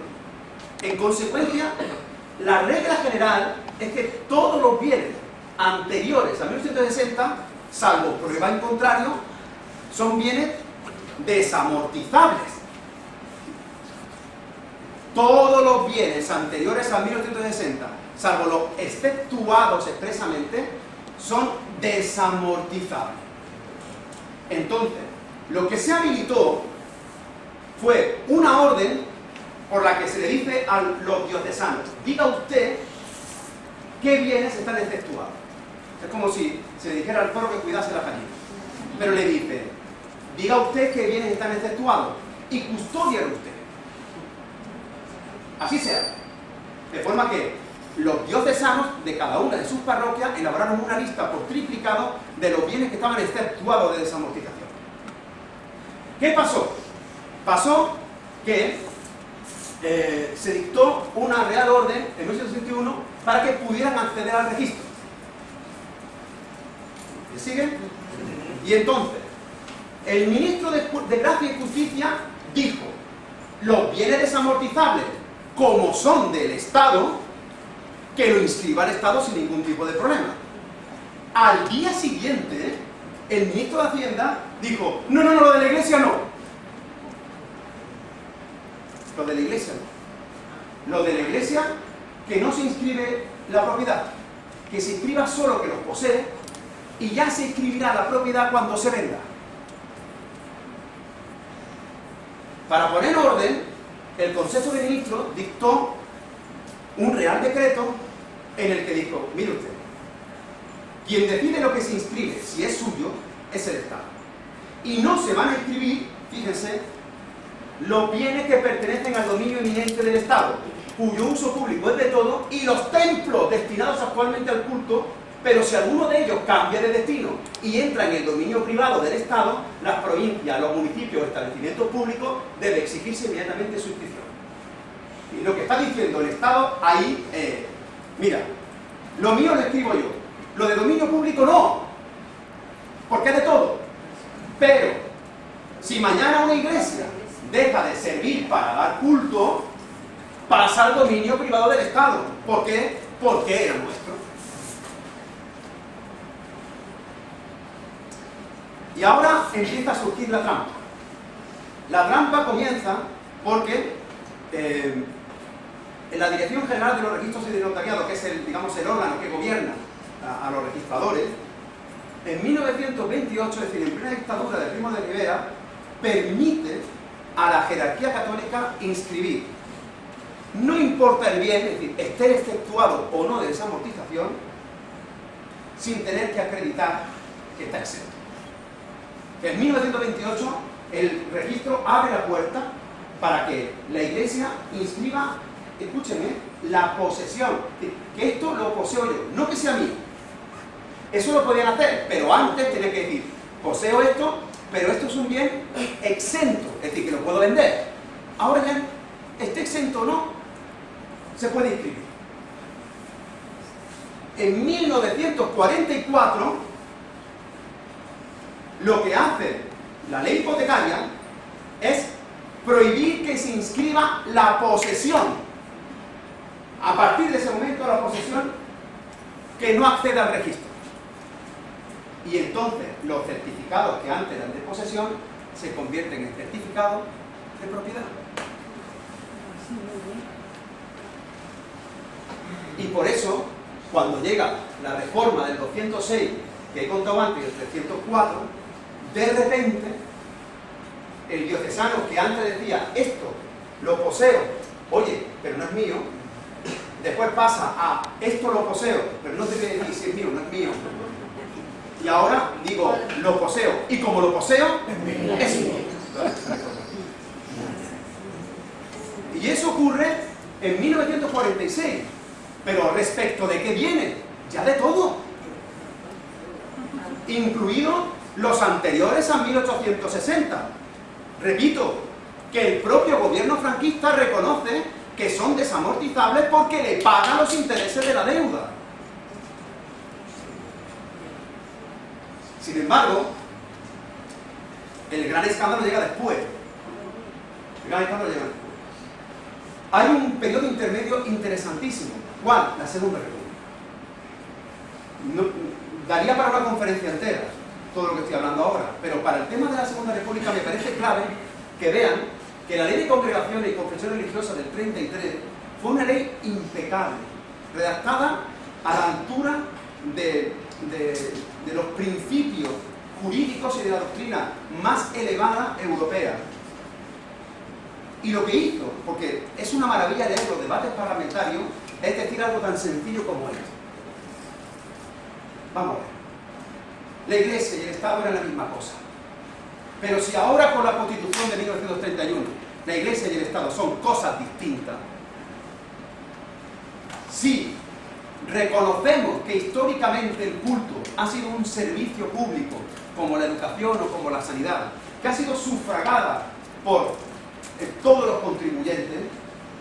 en consecuencia, la regla general es que todos los bienes anteriores a 1860, salvo prueba en contrario, son bienes desamortizables. Todos los bienes anteriores a 1860, salvo los exceptuados expresamente, son desamortizables. Entonces, lo que se habilitó fue una orden por la que se le dice a los diocesanos, diga usted qué bienes están exceptuados. Es como si se le dijera al toro que cuidase la gallina. Pero le dice, diga usted qué bienes están exceptuados y custodian usted. Así sea. De forma que los diocesanos de cada una de sus parroquias elaboraron una lista por triplicado de los bienes que estaban exceptuados de desamortización. ¿Qué pasó? Pasó que eh, se dictó una real orden en 1961 para que pudieran acceder al registro. ¿Me siguen? Y entonces, el ministro de, de Gracia y Justicia dijo, los bienes desamortizables, como son del Estado, que lo inscriba el Estado sin ningún tipo de problema. Al día siguiente, el ministro de Hacienda dijo, no, no, no, lo de la iglesia no. Lo de la iglesia no. Lo de la iglesia, que no se inscribe la propiedad, que se inscriba solo que los posee y ya se inscribirá la propiedad cuando se venda. Para poner orden, el Consejo de Ministros dictó un real decreto en el que dijo, mire usted, quien decide lo que se inscribe, si es suyo, es el Estado. Y no se van a inscribir, fíjense, los bienes que pertenecen al dominio eminente del Estado, cuyo uso público es de todo, y los templos destinados actualmente al culto, pero si alguno de ellos cambia de destino y entra en el dominio privado del Estado, las provincias, los municipios o establecimientos públicos debe exigirse inmediatamente su inscripción. Y lo que está diciendo el Estado ahí es, mira, lo mío lo escribo yo, lo de dominio público no, porque es de todo. Pero, si mañana una iglesia deja de servir para dar culto, pasa al dominio privado del Estado. ¿Por qué? Porque era nuestro. Y ahora empieza a surgir la trampa. La trampa comienza porque eh, en la Dirección General de los Registros y de Notariado, que es el, digamos, el órgano que gobierna a, los registradores, en 1928, es decir, en plena dictadura de Primo de Rivera, permite a la jerarquía católica inscribir. No importa el bien, es decir, esté exceptuado o no de esa amortización, sin tener que acreditar que está exento. En 1928 el registro abre la puerta para que la iglesia inscriba, escúchenme, la posesión, que esto lo poseo yo, no que sea mío. Eso lo podían hacer, pero antes tenía que decir, poseo esto, pero esto es un bien exento, es decir, que lo puedo vender. Ahora ya, esté exento o no, se puede inscribir. En 1944, lo que hace la ley hipotecaria es prohibir que se inscriba la posesión. A partir de ese momento, la posesión que no acceda al registro. Y entonces, los certificados que antes eran de posesión se convierten en certificados de propiedad. Y por eso, cuando llega la reforma del 206, que he contado antes, y el 304, de repente, el diocesano que antes decía, esto lo poseo, oye, pero no es mío, después pasa a, esto lo poseo, pero no te voy a decir si es mío, no es mío. Y ahora digo, lo poseo, y como lo poseo, es mío. Y eso ocurre en 1946. Pero respecto de qué viene, ya de todo. Incluido los anteriores a 1860. Repito, que el propio gobierno franquista reconoce que son desamortizables porque le pagan los intereses de la deuda. Sin embargo, el gran escándalo llega después. El gran escándalo llega después. Hay un periodo intermedio interesantísimo. ¿Cuál? La Segunda República. Daría para una conferencia entera todo lo que estoy hablando ahora, pero para el tema de la Segunda República me parece clave que vean que la ley de congregaciones y confesiones religiosas del 33 fue una ley impecable, redactada a la altura de, de los principios jurídicos y de la doctrina más elevada europea. Y lo que hizo, porque es una maravilla leer los debates parlamentarios, es decir algo tan sencillo como esto. vamos a ver. La Iglesia y el Estado eran la misma cosa. Pero si ahora con la Constitución de 1931 la Iglesia y el Estado son cosas distintas, si reconocemos que históricamente el culto ha sido un servicio público, como la educación o como la sanidad, que ha sido sufragada por eh, todos los contribuyentes,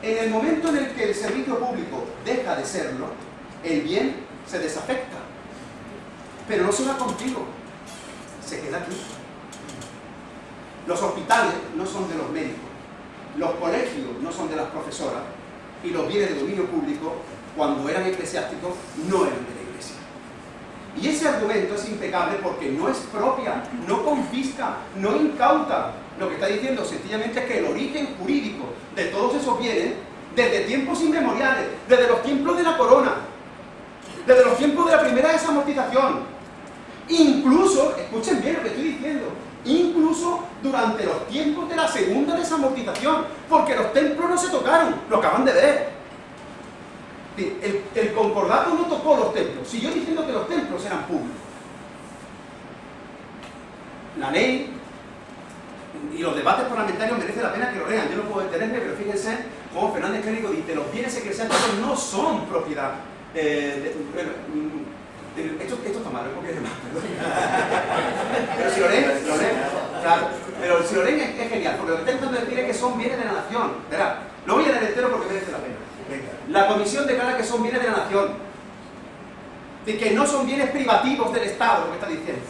en el momento en el que el servicio público deja de serlo, el bien se desafecta. Pero no se va contigo, se queda aquí. Los hospitales no son de los médicos, los colegios no son de las profesoras y los bienes de dominio público, cuando eran eclesiásticos, no eran de la iglesia. Y ese argumento es impecable porque no es propia, no confisca, no incauta. Lo que está diciendo sencillamente es que el origen jurídico de todos esos bienes, desde tiempos inmemoriales, desde los tiempos de la corona, desde los tiempos de la primera desamortización, incluso, escuchen bien lo que estoy diciendo, incluso durante los tiempos de la segunda desamortización, porque los templos no se tocaron, lo acaban de ver. El, el, concordato no tocó los templos, siguió diciendo que los templos eran públicos. La ley y los debates parlamentarios merece la pena que lo lean, yo no puedo detenerme, pero fíjense cómo Fernández Clérigo dice, los bienes eclesiásticos no son propiedad. Eh, de, esto, está mal, no es más, Pero si lo leen, lo claro, pero si lo leen es, genial, porque lo que está intentando decir es que son bienes de la nación. Verá, lo voy a leer entero porque merece la pena. La comisión declara que son bienes de la nación, de que no son bienes privativos del Estado, lo que está diciendo.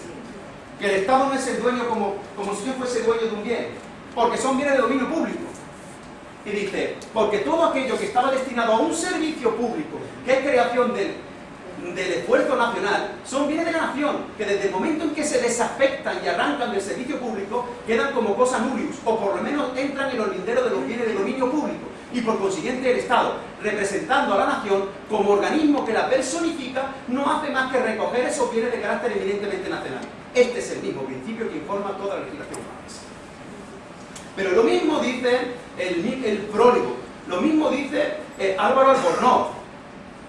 Que el Estado no es el dueño como, como si yo fuese dueño de un bien, porque son bienes de dominio público. Y dice, porque todo aquello que estaba destinado a un servicio público, que es creación del del esfuerzo nacional son bienes de la nación, que desde el momento en que se desafectan y arrancan del servicio público, quedan como cosa nullius, o por lo menos entran en los linderos de los bienes de dominio público, y por consiguiente el Estado, representando a la nación como organismo que la personifica, no hace más que recoger esos bienes de carácter evidentemente nacional. Este es el mismo principio que informa toda la legislación francesa. Pero lo mismo dice el, prólogo, lo mismo dice eh, Álvaro Albornoz,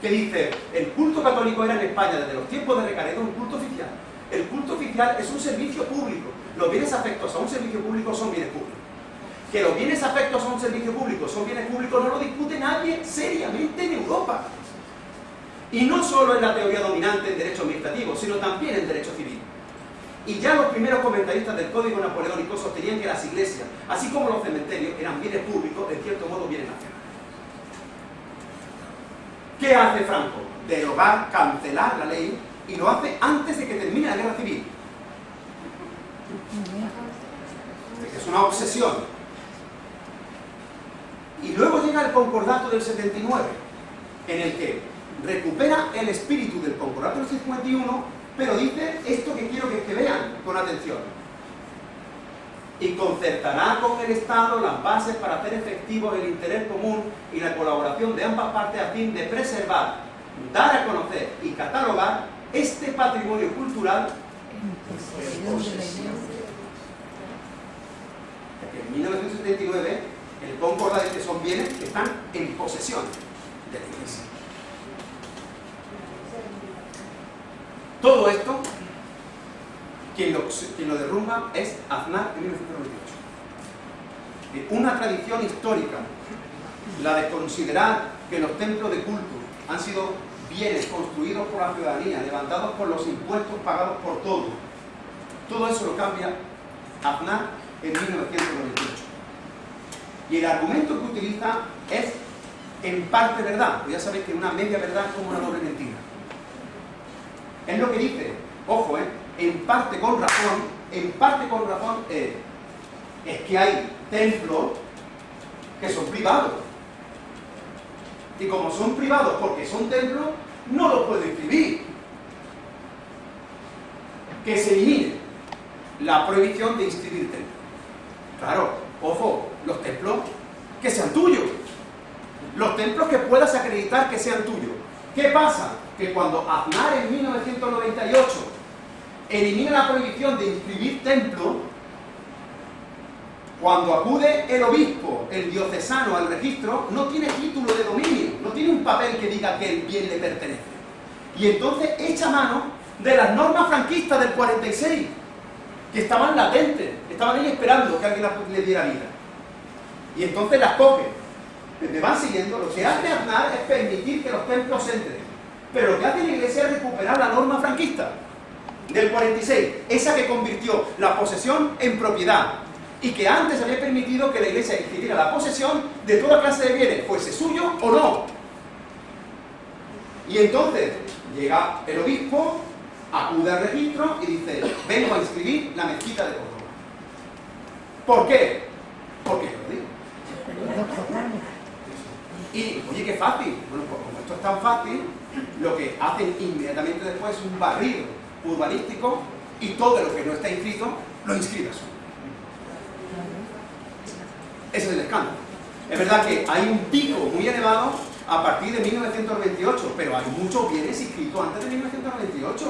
que dice, el culto católico era en España desde los tiempos de Recaredo un culto oficial. El culto oficial es un servicio público. Los bienes afectos a un servicio público son bienes públicos. Que los bienes afectos a un servicio público son bienes públicos no lo discute nadie seriamente en Europa. Y no solo en la teoría dominante en derecho administrativo, sino también en derecho civil. Y ya los primeros comentaristas del Código Napoleónico sostenían que las iglesias, así como los cementerios, eran bienes públicos, en cierto modo bienes nacionales. ¿Qué hace Franco? Derogar, cancelar la ley y lo hace antes de que termine la guerra civil. Es una obsesión. Y luego llega el concordato del 79, en el que recupera el espíritu del concordato del 51, pero dice esto que quiero que, que vean con atención. Y concertará con el Estado las bases para hacer efectivo el interés común y la colaboración de ambas partes a fin de preservar, dar a conocer y catalogar este patrimonio cultural en 1979 el concorda de que son bienes que están en posesión de la Iglesia. Todo esto quien lo, quien lo derrumba es Aznar en 1998. Una tradición histórica, la de considerar que los templos de culto han sido bienes construidos por la ciudadanía, levantados por los impuestos pagados por todos. Todo eso lo cambia Aznar en 1998. Y el argumento que utiliza es en parte verdad, ya sabéis que una media verdad es como una doble mentira. Es lo que dice, ojo, ¿eh? en parte con razón, en parte con razón eh, es que hay templos que son privados. Y como son privados porque son templos, no los puedo inscribir. Que se elimine la prohibición de inscribir templos. Claro, ojo, los templos que sean tuyos. Los templos que puedas acreditar que sean tuyos. ¿Qué pasa? Que cuando Aznar en 1998 elimina la prohibición de inscribir templo, cuando acude el obispo, el diocesano al registro, no tiene título de dominio, no tiene un papel que diga que el bien le pertenece. Y entonces echa mano de las normas franquistas del 46, que estaban latentes, estaban ahí esperando que alguien le diera vida. Y entonces las coge. Me van siguiendo. Lo que hace Aznar es permitir que los templos entren. Pero lo que hace la Iglesia es recuperar la norma franquista del 46, esa que convirtió la posesión en propiedad y que antes había permitido que la Iglesia instituyera la posesión de toda clase de bienes, fuese suyo o no. Y entonces llega el obispo, acude al registro y dice, vengo a inscribir la mezquita de Córdoba. ¿Por qué? Porque yo lo digo. Y, oye, qué fácil. Bueno, pues como esto es tan fácil, lo que hacen inmediatamente después es un barrido urbanístico y todo lo que no está inscrito lo inscribes. Ese es el escándalo. Es verdad que hay un pico muy elevado a partir de 1928, pero hay muchos bienes inscritos antes de 1928.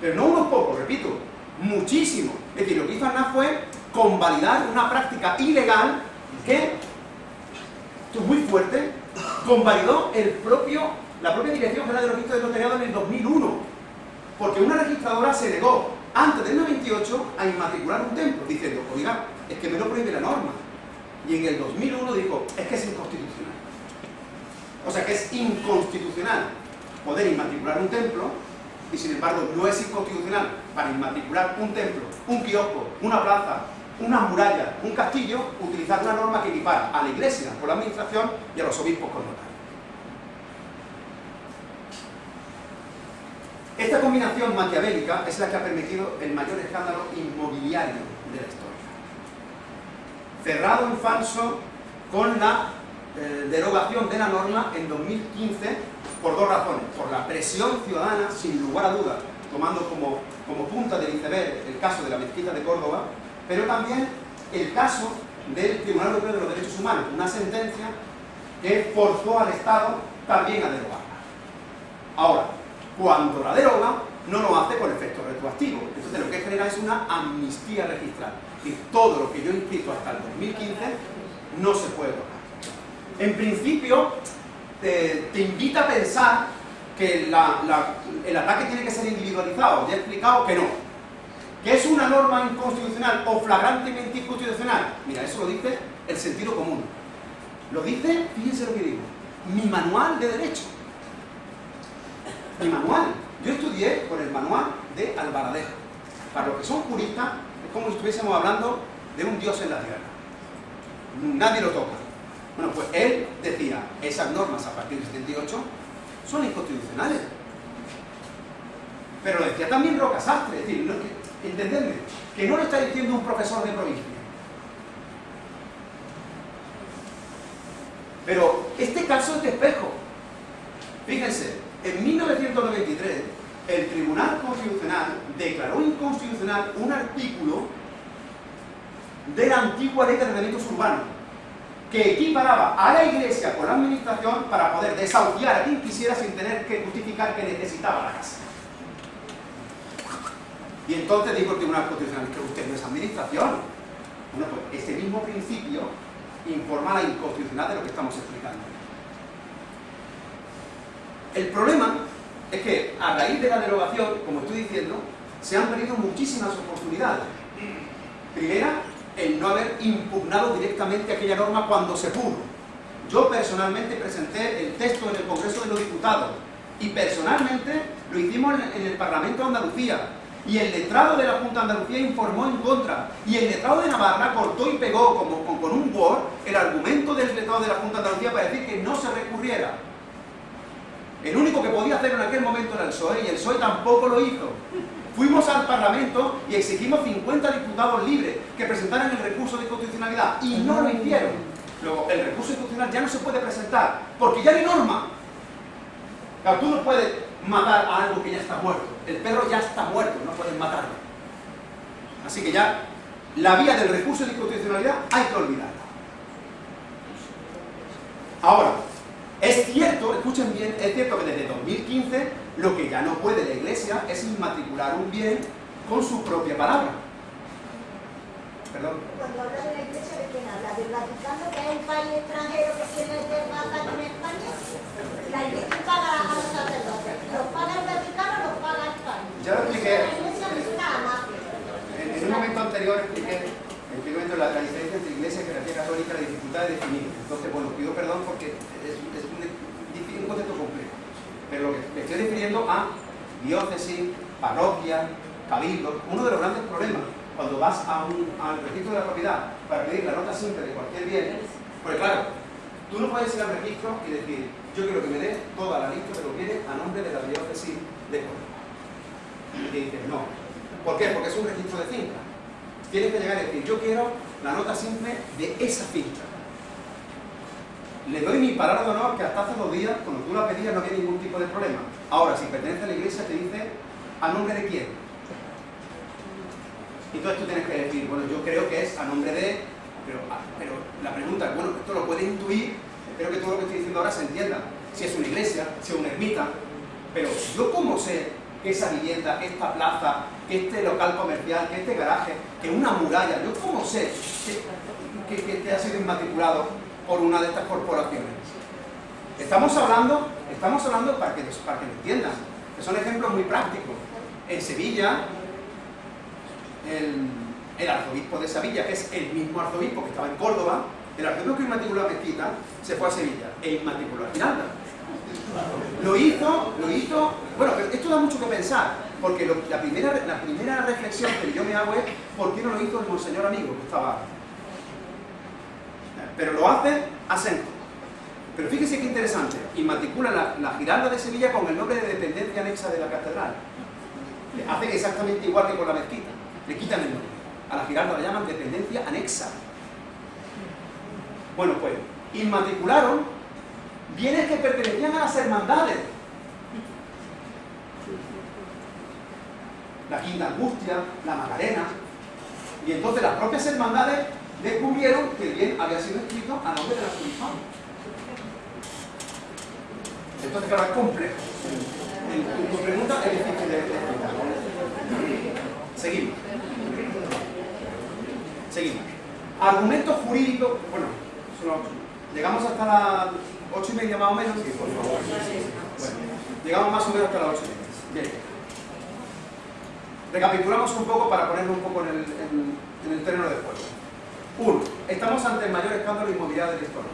Pero no unos pocos, repito, muchísimos. Es decir, lo que hizo Aznar fue convalidar una práctica ilegal que, esto es muy fuerte, convalidó la propia Dirección General de los Registros de Notariado en el 2001. Porque una registradora se negó antes del 98 a inmatricular un templo, diciendo, oiga, es que me lo prohíbe la norma. Y en el 2001 dijo, es que es inconstitucional. O sea que es inconstitucional poder inmatricular un templo y sin embargo no es inconstitucional para inmatricular un templo, un kiosco, una plaza, una muralla, un castillo, utilizar una norma que equipara a la iglesia con la administración y a los obispos con notarios. Esta combinación maquiavélica es la que ha permitido el mayor escándalo inmobiliario de la historia. Cerrado en falso con la eh, derogación de la norma en 2015 por dos razones. Por la presión ciudadana, sin lugar a dudas, tomando como, como punta del iceberg el caso de la mezquita de Córdoba, pero también el caso del Tribunal Europeo de los Derechos Humanos, una sentencia que forzó al Estado también a derogarla. Ahora, cuando la deroga, no lo hace por efecto retroactivo. Entonces lo que genera es una amnistía registral. Y todo lo que yo he inscrito hasta el 2015 no se puede derogar. En principio, te, te invita a pensar que el ataque tiene que ser individualizado. Ya he explicado que no. ¿Que es una norma inconstitucional o flagrantemente inconstitucional? Mira, eso lo dice el sentido común. Lo dice, fíjense lo que digo, mi manual de derecho. Mi manual. Yo estudié con el manual de Alvaradejo. Para los que son juristas, es como si estuviésemos hablando de un dios en la tierra. Nadie lo toca. Bueno, pues él decía, esas normas a partir del 78 son inconstitucionales. Pero lo decía también Roca Sastre, es decir, no, que- entendedme, que no lo está diciendo un profesor de provincia. Pero este caso es de espejo. Fíjense, en 1993 el Tribunal Constitucional declaró inconstitucional un artículo de la antigua ley de ordenamientos urbanos que equiparaba a la Iglesia con la Administración para poder desahuciar a quien quisiera sin tener que justificar que necesitaba la casa. Y entonces dijo el Tribunal Constitucional que usted no es Administración. Bueno, pues ese mismo principio informa la inconstitucionalidad de lo que estamos explicando. El problema es que a raíz de la derogación, como estoy diciendo, se han perdido muchísimas oportunidades. Primera, el no haber impugnado directamente aquella norma cuando se pudo. Yo personalmente presenté el texto en el Congreso de los Diputados y personalmente lo hicimos en en el Parlamento de Andalucía y el letrado de la Junta de Andalucía informó en contra y el letrado de Navarra cortó y pegó como, con, un Word el argumento del letrado de la Junta de Andalucía para decir que no se recurriera. El único que podía hacerlo en aquel momento era el PSOE y el PSOE tampoco lo hizo. Fuimos al Parlamento y exigimos 50 diputados libres que presentaran el recurso de inconstitucionalidad y no lo hicieron. Luego, el recurso inconstitucional ya no se puede presentar porque ya hay norma. Claro, tú no puedes matar a algo que ya está muerto. El perro ya está muerto, no puedes matarlo. Así que ya la vía del recurso de inconstitucionalidad hay que olvidarla. Ahora, es cierto, escuchen bien, es cierto que desde 2015 lo que ya no puede la Iglesia es inmatricular un bien con su propia palabra. Perdón. Cuando habla de la iglesia, ¿de quién habla? ¿Del Vaticano, que es un país extranjero que tiene terraza en España? La iglesia paga a los sacerdotes. ¿Los paga el Vaticano o los paga anterior expliqué expliqué la, la diferencia entre iglesia y jerarquía católica, la dificultad de definir. Entonces, bueno, pido perdón porque es, un, concepto complejo. Pero lo que me estoy refiriendo a diócesis, parroquia, cabildo, uno de los grandes problemas cuando vas a un, al registro de la propiedad para pedir la nota simple de cualquier bien, porque claro, tú no puedes ir al registro y decir, yo quiero que me dé toda la lista de los bienes a nombre de la diócesis de Córdoba. Y te dices, no. ¿Por qué? Porque es un registro de finca. Tienes que llegar y decir, yo quiero la nota simple de esa finca. Le doy mi palabra de honor que hasta hace dos días, cuando tú la pedías, no había ningún tipo de problema. Ahora, si pertenece a la iglesia, te dice, ¿a nombre de quién? Y entonces tú tienes que decir, bueno, yo creo que es a nombre de... Pero, ah, pero la pregunta es, bueno, esto lo puedes intuir, espero que todo lo que estoy diciendo ahora se entienda. Si es una iglesia, si es una ermita, pero yo cómo sé que esa vivienda, que esta plaza, que este local comercial, que este garaje, que una muralla, yo cómo sé que, que, ha sido inmatriculado por una de estas corporaciones. Estamos hablando, estamos hablando para que, para que lo entiendan, que son ejemplos muy prácticos. En Sevilla, el, arzobispo de Sevilla, que es el mismo arzobispo que estaba en Córdoba, el arzobispo que inmatriculó a Mezquita, se fue a Sevilla e inmatriculó a Giralda. Lo hizo, lo hizo, bueno, esto da mucho que pensar, porque la, primera, la primera reflexión que yo me hago es, ¿por qué no lo hizo el monseñor amigo que estaba? Pero lo hace acento. Pero fíjese qué interesante, inmatricula la, la Giralda de Sevilla con el nombre de dependencia anexa de la catedral. Hacen exactamente igual que con la mezquita le quitan el nombre. A la Giralda la llaman dependencia anexa. Bueno, pues, inmatricularon bienes que pertenecían a las hermandades. La Quinta Angustia, la Macarena. Y entonces las propias hermandades descubrieron que el bien había sido escrito a nombre de la Jurisón. Entonces, claro, es complejo. Tu, pregunta es difícil de explicar. Seguimos. Seguimos. Argumentos jurídicos, bueno, llegamos hasta las ocho y media más o menos. Sí, por favor. Bueno, llegamos más o menos hasta las ocho y media. Bien. Recapitulamos un poco para ponernos un poco en el, en, el terreno de juego. Uno, estamos ante el mayor escándalo inmobiliario de la historia.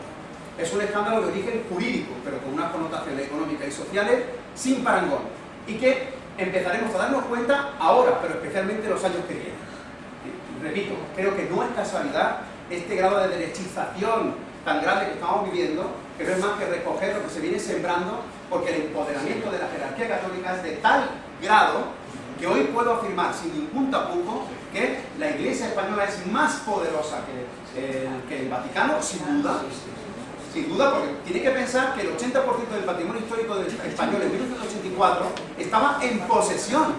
Es un escándalo de origen jurídico, pero con unas connotaciones económicas y sociales sin parangón. Y que empezaremos a darnos cuenta ahora, pero especialmente en los años que vienen repito, creo que no es casualidad este grado de derechización tan grande que estamos viviendo, que no es más que recoger lo que se viene sembrando, porque el empoderamiento de la jerarquía católica es de tal grado que hoy puedo afirmar sin ningún tapujo que la Iglesia española es más poderosa que, el Vaticano, sin duda, sin duda, porque tiene que pensar que el 80% del patrimonio histórico español en 1984 estaba en posesión.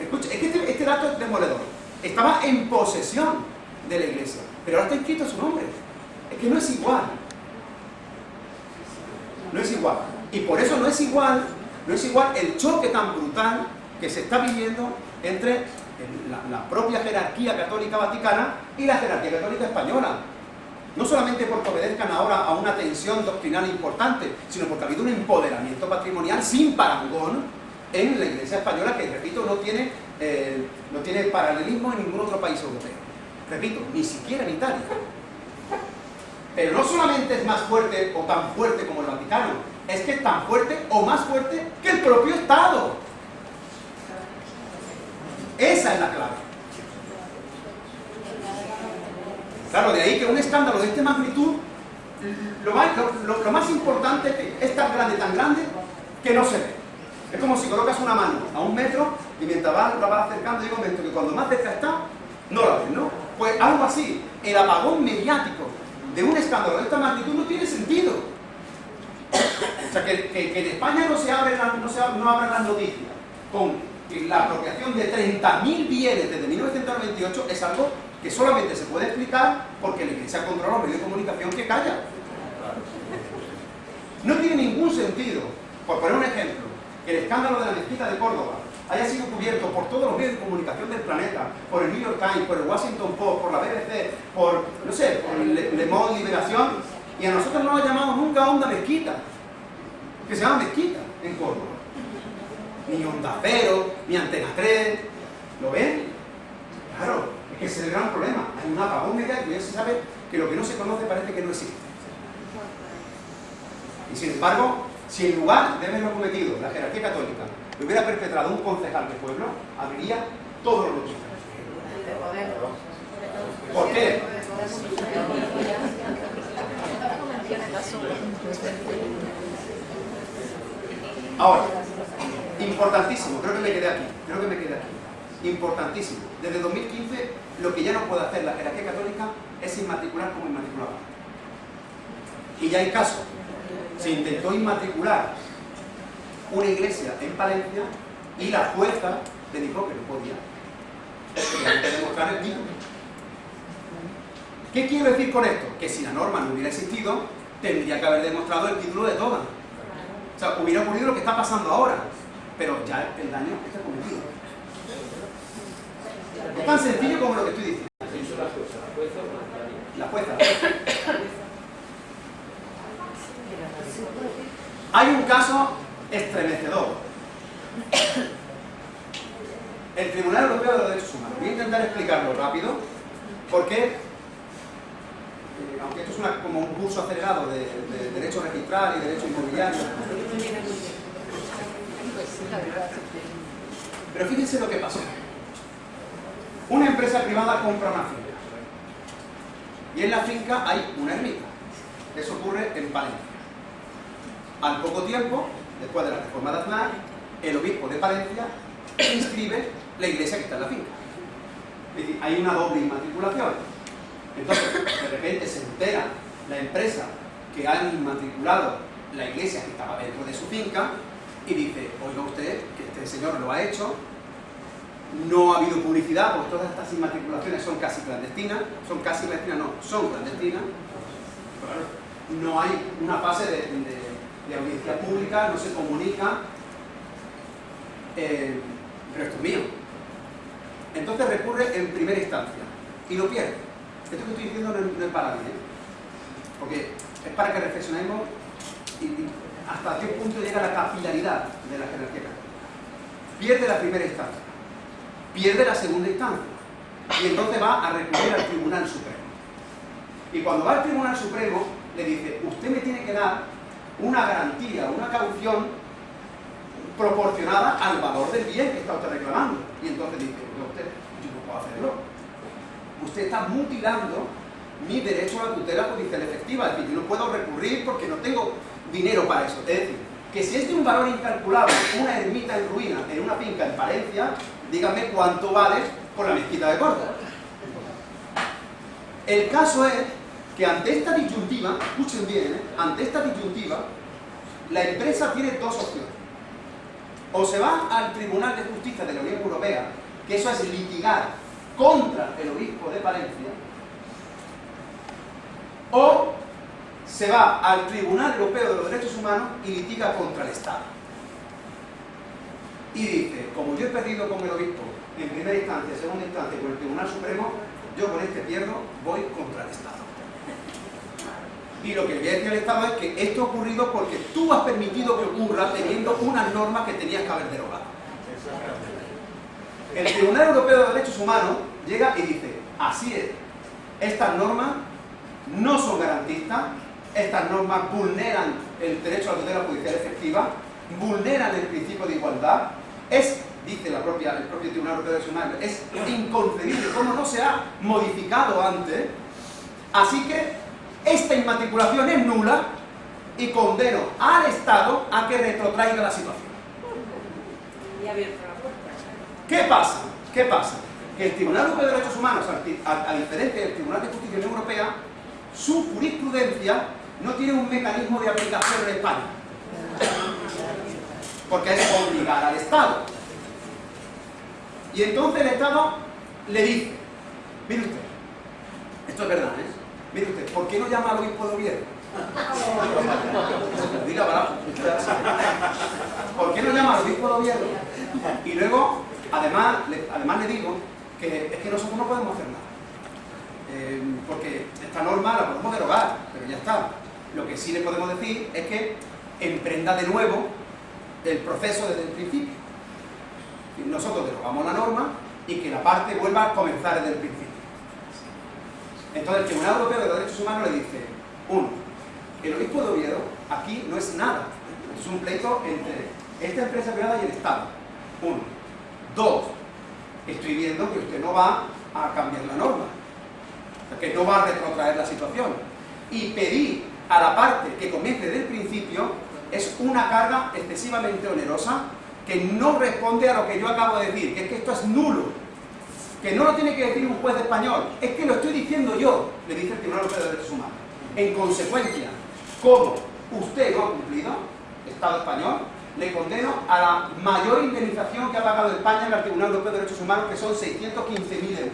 Escucha, es que este, este dato es demoledor estaba en posesión de la iglesia, pero ahora está escrito su nombre. Es que no es igual. No es igual. Y por eso no es igual, no es igual el choque tan brutal que se está viviendo entre la, propia jerarquía católica vaticana y la jerarquía católica española. No solamente porque obedezcan ahora a una tensión doctrinal importante, sino porque ha habido un empoderamiento patrimonial sin parangón en la iglesia española que, repito, no tiene eh, no tiene paralelismo en ningún otro país europeo. Repito, ni siquiera en Italia. Pero no solamente es más fuerte o tan fuerte como el Vaticano, es que es tan fuerte o más fuerte que el propio Estado. Esa es la clave. Claro, de ahí que un escándalo de esta magnitud, lo más, importante es que es tan grande, tan grande, que no se ve. Es como si colocas una mano a un metro y mientras vas, la vas acercando llega un momento que cuando más cerca está, no la ves, ¿no? Pues algo así, el apagón mediático de un escándalo de esta magnitud no tiene sentido. O sea, que, en España no se, abren, no, las noticias con la apropiación de 30.000 bienes desde 1998 es algo que solamente se puede explicar porque la Iglesia controla los medios de comunicación que calla. No tiene ningún sentido. Por poner un ejemplo, el escándalo de la mezquita de Córdoba haya sido cubierto por todos los medios de comunicación del planeta, por el New York Times, por el Washington Post, por la BBC, por, no sé, por Le, Le Monde Liberación, y a nosotros no lo llamamos nunca Onda Mezquita, que se llama Mezquita en Córdoba. Ni Onda Cero, ni Antena 3, ¿lo ven? Claro, Es que ese es el gran problema. Hay un apagón mediático y ya se sabe que lo que no se conoce parece que no existe. Y sin embargo, si en lugar de haberlo cometido la jerarquía católica lo hubiera perpetrado un concejal de pueblo, abriría todos los luchos. ¿Por qué? Ahora, importantísimo, creo que me quedé aquí, creo que me quedé aquí. Importantísimo. Desde 2015 lo que ya no puede hacer la jerarquía católica es inmatricular como inmatriculado. Y ya hay casos. Se intentó inmatricular una iglesia en Palencia y la jueza le dijo que no podía. Demostrar el título. ¿Qué quiero decir con esto? Que si la norma no hubiera existido, tendría que haber demostrado el título de todas. O sea, hubiera ocurrido lo que está pasando ahora, pero ya el daño está cometido. Es tan sencillo como lo que estoy diciendo. La jueza. Hay un caso estremecedor. El Tribunal Europeo de los Derechos Humanos. Voy a intentar explicarlo rápido, porque, eh, aunque esto es como un curso acelerado de, de derecho registral y derecho inmobiliario, pero fíjense lo que pasó. Una empresa privada compra una finca. Y en la finca hay una ermita. Eso ocurre en Palencia. Al poco tiempo, después de la reforma de Aznar, el obispo de Palencia inscribe la iglesia que está en la finca. Es decir, hay una doble inmatriculación. Entonces, de repente se entera la empresa que han inmatriculado la iglesia que estaba dentro de su finca y dice, oiga usted, que este señor lo ha hecho, no ha habido publicidad, porque todas estas inmatriculaciones son casi clandestinas, son casi clandestinas, no, son clandestinas. No hay una fase de- de audiencia pública, no se comunica. Eh, pero esto es mío. Entonces recurre en primera instancia y lo pierde. Esto que estoy diciendo no es, para mí, ¿eh? porque es para que reflexionemos y, hasta qué punto llega la capilaridad de la jerarquía. Pierde la primera instancia, pierde la segunda instancia y entonces va a recurrir al Tribunal Supremo. Y cuando va al Tribunal Supremo le dice, usted me tiene que dar una garantía, una caución proporcionada al valor del bien que está usted reclamando. Y entonces dice, "Oiga usted, yo no puedo hacerlo. Usted está mutilando mi derecho a la tutela judicial efectiva. Es decir, yo no puedo recurrir porque no tengo dinero para eso. Es decir, que si es de un valor incalculable una ermita en ruina en una finca en Palencia, dígame cuánto vale por la mezquita de Córdoba. El caso es que ante esta disyuntiva, escuchen bien, ¿eh? ante esta disyuntiva, la empresa tiene dos opciones. O se va al Tribunal de Justicia de la Unión Europea, que eso es litigar contra el obispo de Palencia, o se va al Tribunal Europeo de los Derechos Humanos y litiga contra el Estado. Y dice, como yo he perdido con el obispo en primera instancia, segunda instancia con el Tribunal Supremo, yo con este pierdo, voy contra el Estado. Y lo que le voy a decir al Estado es que esto ha ocurrido porque tú has permitido que ocurra teniendo unas normas que tenías que haber derogado. El Tribunal Europeo de Derechos Humanos llega y dice, así es, estas normas no son garantistas, estas normas vulneran el derecho a la tutela judicial efectiva, vulneran el principio de igualdad, es, dice la propia, el propio Tribunal Europeo de Derechos Humanos, es inconcebible cómo no se ha modificado antes, así que esta inmatriculación es nula y condeno al Estado a que retrotraiga la situación. ¿Qué pasa? ¿Qué pasa? Que el Tribunal Europeo de Derechos Humanos, a, diferencia del Tribunal de Justicia de la Unión Europea, su jurisprudencia no tiene un mecanismo de aplicación en España. Porque es obligar al Estado. Y entonces el Estado le dice, mire usted, esto es verdad, ¿eh? Mire ¿por qué no llama al obispo de Oviedo? Diga, barato. ¿Por qué no llama al obispo de Oviedo? Y luego, además le, además le digo que es que nosotros no podemos hacer nada. Eh, porque esta norma la podemos derogar, pero ya está. Lo que sí le podemos decir es que emprenda de nuevo el proceso desde el principio. Nosotros derogamos la norma y que la parte vuelva a comenzar desde el principio. Entonces el Tribunal Europeo de los Derechos Humanos le dice, uno, el obispo de Oviedo aquí no es nada, es un pleito entre esta empresa privada y el Estado. Uno. Dos, estoy viendo que usted no va a cambiar la norma, que no va a retrotraer la situación. Y pedir a la parte que comience desde el principio es una carga excesivamente onerosa que no responde a lo que yo acabo de decir, que es que esto es nulo, que no lo tiene que decir un juez español, es que lo estoy diciendo yo, le dice el Tribunal Europeo de Derechos Humanos. En consecuencia, como usted no ha cumplido, Estado español, le condeno a la mayor indemnización que ha pagado España en el Tribunal Europeo de Derechos Humanos, que son 615.000 euros.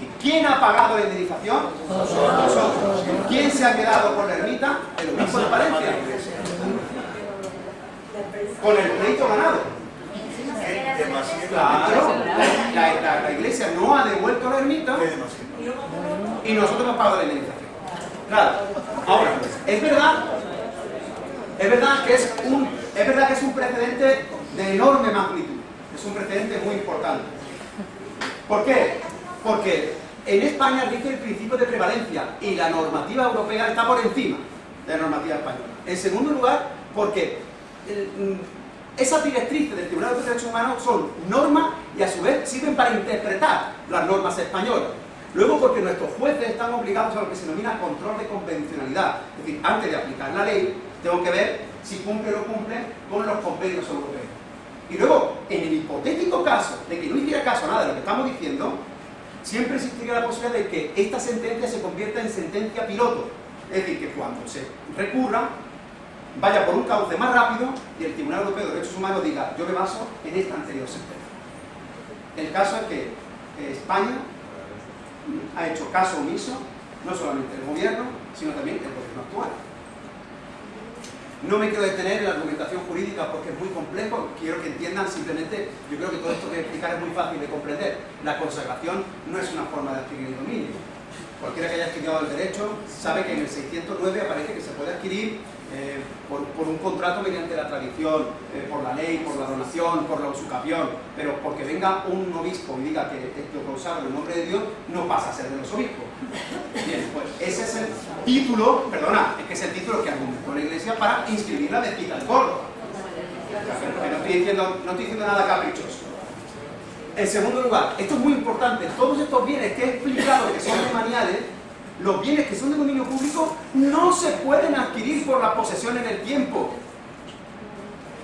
¿Y quién ha pagado la indemnización? Nosotros. ¿Quién se ha quedado con la ermita? El obispo de Palencia. Con el pleito ganado. Claro, la, la- la iglesia no ha devuelto la ermita y nosotros hemos pagado la indemnización. Claro. Ahora, es verdad, es verdad que es un, es verdad que es un precedente de enorme magnitud. Es un precedente muy importante. ¿Por qué? Porque en España rige el principio de prevalencia y la normativa europea está por encima de la normativa española. En segundo lugar, porque mm, esas directrices del Tribunal de Derechos Humanos son normas y a su vez sirven para interpretar las normas españolas. Luego porque nuestros jueces están obligados a lo que se denomina control de convencionalidad. Es decir, antes de aplicar la ley, tengo que ver si cumple o no cumple con los convenios europeos. Y luego, en el hipotético caso de que no hiciera caso a nada de lo que estamos diciendo, siempre existiría la posibilidad de que esta sentencia se convierta en sentencia piloto. Es decir, que cuando se recurra, vaya por un cauce más rápido y el Tribunal Europeo de Derechos Humanos diga, yo me baso en esta anterior sentencia. El caso es que eh, España ha hecho caso omiso, no solamente el gobierno, sino también el gobierno actual. No me quiero detener en la argumentación jurídica porque es muy complejo, quiero que entiendan simplemente, yo creo que todo esto que explicar es muy fácil de comprender. La consagración no es una forma de adquirir el dominio. Cualquiera que haya estudiado el derecho sabe que en el 609 aparece que se puede adquirir eh, por, por un contrato mediante la tradición, eh, por la ley, por la donación, por la usucapión, pero porque venga un obispo y diga que esto consagro en nombre de Dios, no pasa a ser de los obispos. Bien, pues ese es el título, perdona, es que es el título que argumentó la Iglesia para inscribir la mezquita de Córdoba. No estoy diciendo, no estoy diciendo nada caprichoso. En segundo lugar, esto es muy importante, todos estos bienes que he explicado que son demaniales, los bienes que son de dominio público no se pueden adquirir por la posesión en el tiempo.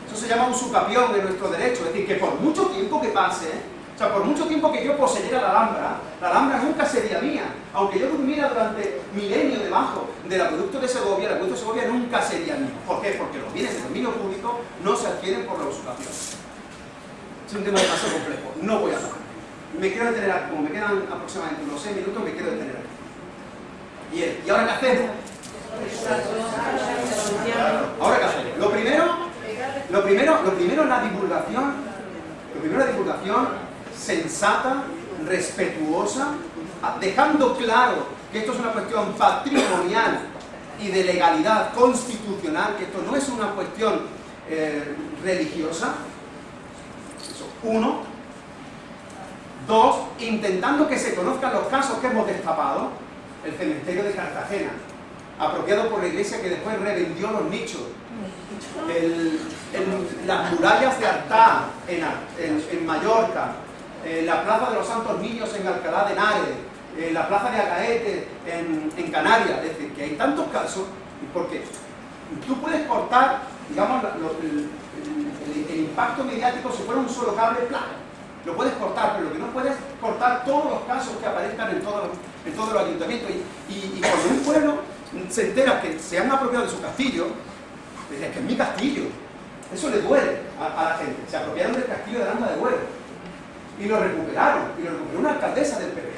Eso se llama usucapión de nuestro derecho, es decir, que por mucho tiempo que pase, o sea, por mucho tiempo que yo poseyera la Alhambra, la Alhambra nunca sería mía. Aunque yo durmiera durante milenios debajo del acueducto de Segovia, el acueducto de Segovia nunca sería mío. ¿Por qué? Porque los bienes de dominio público no se adquieren por la usucapión. Es un tema demasiado complejo, no voy a hablar. Me quiero detener como me quedan aproximadamente unos 6 minutos, me quiero detener aquí. ¿Y ahora qué hacemos? ¿Ahora qué hacemos? Lo primero, lo primero, lo primero es la divulgación, lo primero la divulgación sensata, respetuosa, dejando claro que esto es una cuestión patrimonial y de legalidad constitucional, que esto no es una cuestión eh, religiosa, eso, uno. Dos, intentando que se conozcan los casos que hemos destapado, el cementerio de Cartagena, apropiado por la iglesia que después revendió los nichos, las murallas de Artá en, en- en Mallorca, eh, la plaza de los Santos Niños en Alcalá de Henares, eh, la plaza de Agaete en, en Canarias, es decir, que hay tantos casos, porque tú puedes cortar, digamos, el, impacto mediático si fuera un solo cable, ¡plá! lo puedes cortar, pero lo que no puedes cortar todos los casos que aparezcan en todos los, en todos los ayuntamientos. Y, cuando un pueblo se entera que se han apropiado de su castillo, dice, que es mi castillo. Eso le duele a, la gente. Se apropiaron del castillo de Aranda de Duero. Y lo recuperaron. Y lo recuperó una alcaldesa del PP.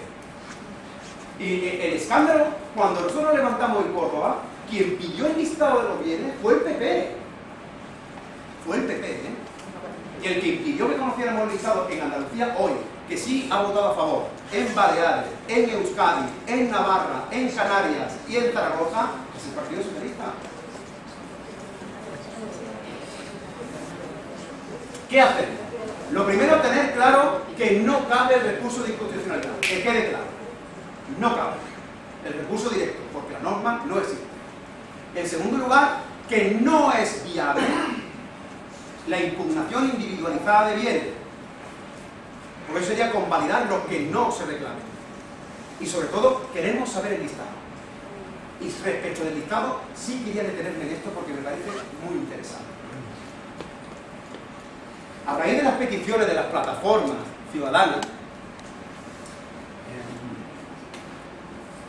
Y eh, el escándalo, cuando nosotros levantamos en Córdoba, quien pidió el listado de los bienes fue el PP. Fue el PP, ¿eh? Y el que impidió que conociéramos el listado en Andalucía hoy, que sí ha votado a favor, en Baleares, en Euskadi, en Navarra, en Canarias y en Zaragoza, es el Partido Socialista. ¿Qué hacemos? Lo primero, tener claro que no cabe el recurso de inconstitucionalidad, que quede claro. no cabe el recurso directo, porque la norma no existe. En segundo lugar, que no es viable la impugnación individualizada de bienes, porque sería convalidar lo que no se reclame. Y sobre todo, queremos saber el listado. Y respecto del listado, sí quería detenerme en esto porque me parece muy interesante. A raíz de las peticiones de las plataformas ciudadanas, eh,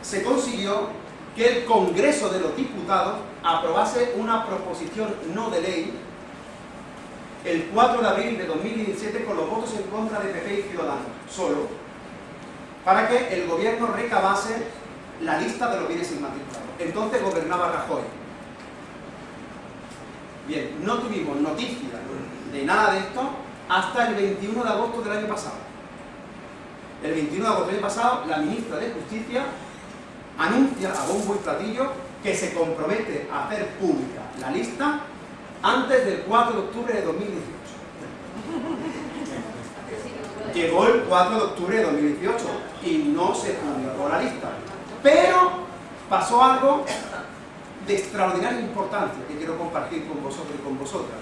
se consiguió que el Congreso de los Diputados aprobase una proposición no de ley el 4 de abril de 2017 con los votos en contra de PP y Ciudadanos, solo, para que el gobierno recabase la lista de los bienes inmatriculados. Entonces gobernaba Rajoy. Bien, no tuvimos noticia de nada de esto hasta el 21 de agosto del año pasado. El 21 de agosto del año pasado, la ministra de Justicia anuncia a bombo y platillo que se compromete a hacer pública la lista antes del 4 de octubre de 2018. Llegó el 4 de octubre de 2018 y no se publicó la lista. Pero pasó algo de extraordinaria importancia que quiero compartir con vosotros y con vosotras.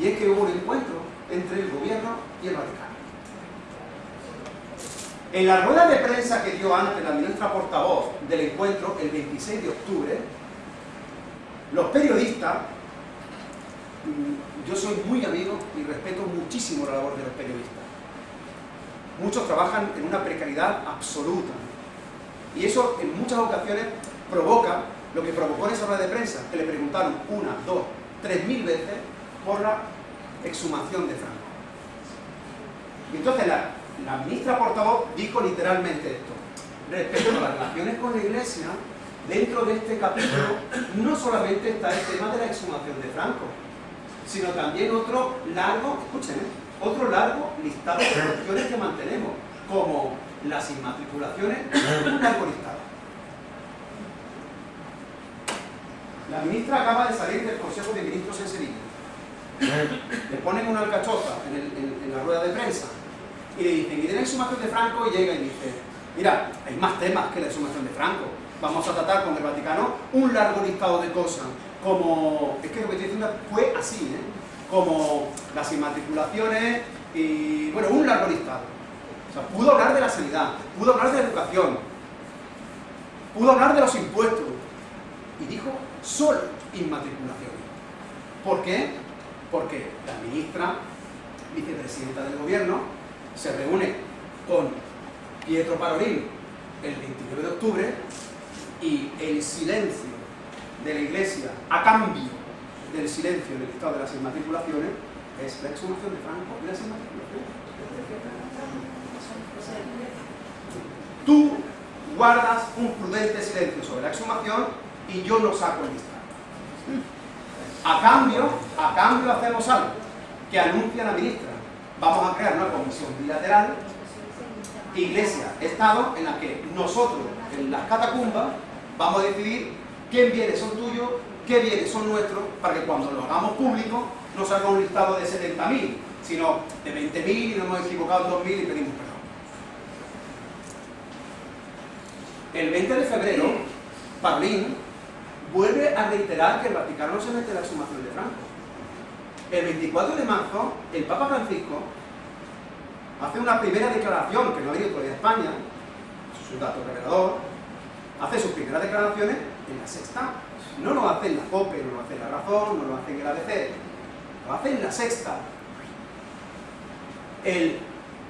Y es que hubo un encuentro entre el gobierno y el Vaticano. En la rueda de prensa que dio antes la ministra portavoz del encuentro, el 26 de octubre, los periodistas, yo soy muy amigo y respeto muchísimo la labor de los periodistas. Muchos trabajan en una precariedad absoluta. Y eso en muchas ocasiones provoca lo que provocó en esa rueda de prensa, que le preguntaron una, dos, tres mil veces por la exhumación de Franco. Y entonces la, la ministra portavoz dijo literalmente esto. Respecto a las relaciones con la Iglesia, dentro de este capítulo no solamente está el tema de la exhumación de Franco, sino también otro largo, escúchenme, otro largo listado de cuestiones que mantenemos, como las inmatriculaciones, un largo listado. La ministra acaba de salir del Consejo de Ministros en Sevilla. Le ponen una alcachofa en, la rueda de prensa y le dicen, ¿y de la exhumación de Franco? Y llega y dice, mira, hay más temas que la exhumación de Franco. Vamos a tratar con el Vaticano un largo listado de cosas, como, es que lo que estoy diciendo fue así, ¿eh? como las inmatriculaciones y, bueno, un largo listado. O sea, pudo hablar de la sanidad, pudo hablar de la educación, pudo hablar de los impuestos y dijo solo inmatriculaciones. ¿Por qué? Porque la ministra, vicepresidenta del gobierno, se reúne con Pietro Parolin el 29 de octubre y el silencio de la Iglesia a cambio del silencio del estado de las inmatriculaciones es la exhumación de Franco y las inmatriculaciones. Tú guardas un prudente silencio sobre la exhumación y yo no saco el listado. A cambio, a cambio hacemos algo que anuncia la ministra. Vamos a crear una comisión bilateral, Iglesia-Estado, en la que nosotros, en las catacumbas, vamos a decidir qué bienes son tuyos, qué bienes son nuestros, para que cuando lo hagamos público no salga un listado de 70.000, sino de 20.000 y nos hemos equivocado en 2.000 y pedimos perdón. El 20 de febrero, Parlín vuelve a reiterar que el Vaticano no se mete en la exhumación de Franco. El 24 de marzo, el Papa Francisco hace una primera declaración, que no ha venido todavía a España, su dato revelador, hace sus primeras declaraciones en la sexta. No lo hace en la COPE, no lo hace en la Razón, no lo hace en el ABC, lo hace en la sexta. El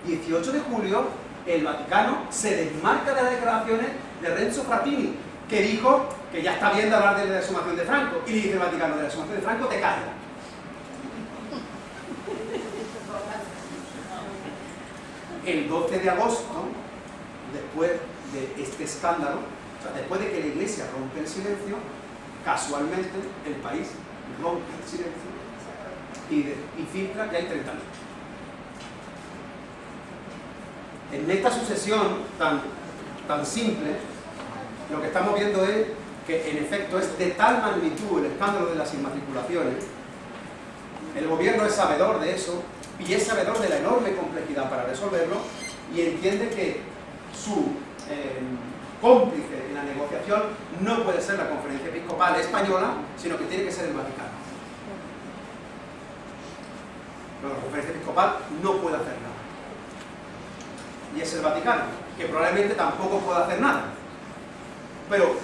18 de julio, el Vaticano se desmarca de las declaraciones de Renzo Frattini, que dijo que ya está bien de hablar de la exhumación de Franco. Y le dice el Vaticano, de la exhumación de Franco te callas. El 12 de agosto, después de este escándalo, después de que la Iglesia rompe el silencio, casualmente el país rompe el silencio y, y filtra que hay 30.000. En esta sucesión tan, tan simple, lo que estamos viendo es que en efecto es de tal magnitud el escándalo de las inmatriculaciones, el gobierno es sabedor de eso y es sabedor de la enorme complejidad para resolverlo y entiende que su eh, cómplice en la negociación no puede ser la conferencia episcopal española, sino que tiene que ser el Vaticano. Pero la conferencia episcopal no puede hacer nada. Y es el Vaticano, que probablemente tampoco puede hacer nada. Pero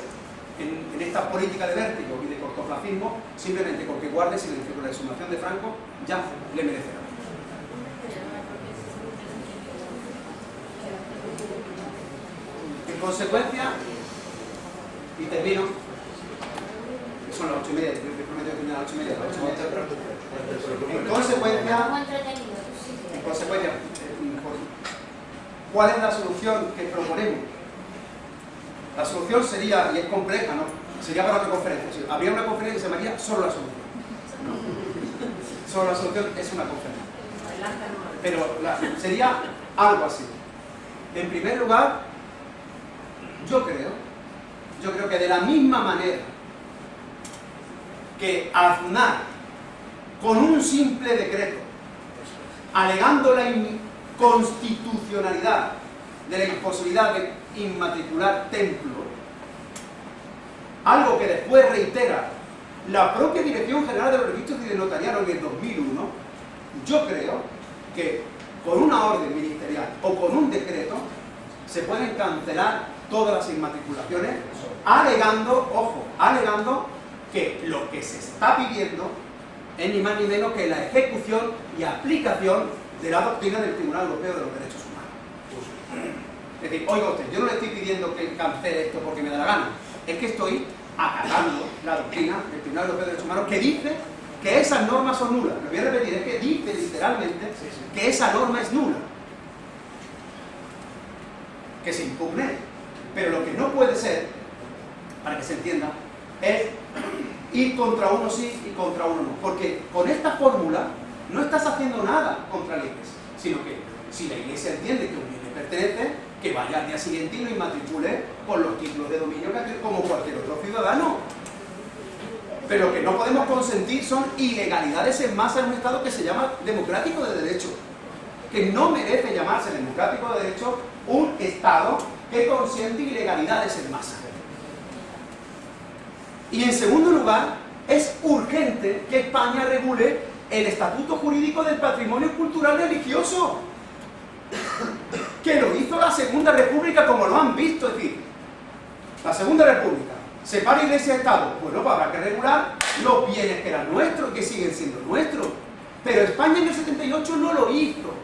en, esta política de vértigo y de cortoplacismo, simplemente porque guarde silencio con la exhumación de Franco, ya le merecerá. En consecuencia, y termino, son las ocho y media, yo prometo que terminar a las ocho y media, las ocho y media. En consecuencia, en consecuencia, ¿cuál es la solución que proponemos? La solución sería, y es compleja, ¿no? Sería para otra conferencia. Habría una conferencia que se llamaría solo la solución. Solo la solución es una conferencia. Pero la- sería algo así. En primer lugar, yo creo, yo creo que de la misma manera que Aznar, con un simple decreto, alegando la inconstitucionalidad de la imposibilidad de inmatricular templos, algo que después reitera la propia Dirección General de los Registros y de Notariado en el 2001, yo creo que con una orden ministerial o con un decreto se pueden cancelar todas las inmatriculaciones alegando, ojo, alegando que lo que se está pidiendo es ni más ni menos que la ejecución y aplicación de la doctrina del Tribunal Europeo de los Derechos Humanos. Es decir, oiga usted, yo no le estoy pidiendo que cancele esto porque me da la gana, es que estoy acatando la doctrina del Tribunal Europeo de Derechos Humanos que dice que esas normas son nulas. Lo voy a repetir, es que dice literalmente que esa norma es nula. Que se impugne. Pero lo que no puede ser, para que se entienda, es ir contra uno sí y contra uno no. Porque con esta fórmula no estás haciendo nada contra la iglesia, sino que si la iglesia entiende que un bien le pertenece, que vaya al día siguiente y lo inmatricule con los títulos de dominio que- como cualquier otro ciudadano. Pero lo que no podemos consentir son ilegalidades en masa en un Estado que se llama democrático de derecho. Que no merece llamarse democrático de derecho un Estado que consiente ilegalidades en masa. Y en segundo lugar, es urgente que España regule el estatuto jurídico del patrimonio cultural religioso. Que lo hizo la Segunda República como lo han visto. Es decir, la Segunda República separa iglesia y Estado. Pues habrá que regular los bienes que eran nuestros que siguen siendo nuestros. Pero España en el 78 no lo hizo.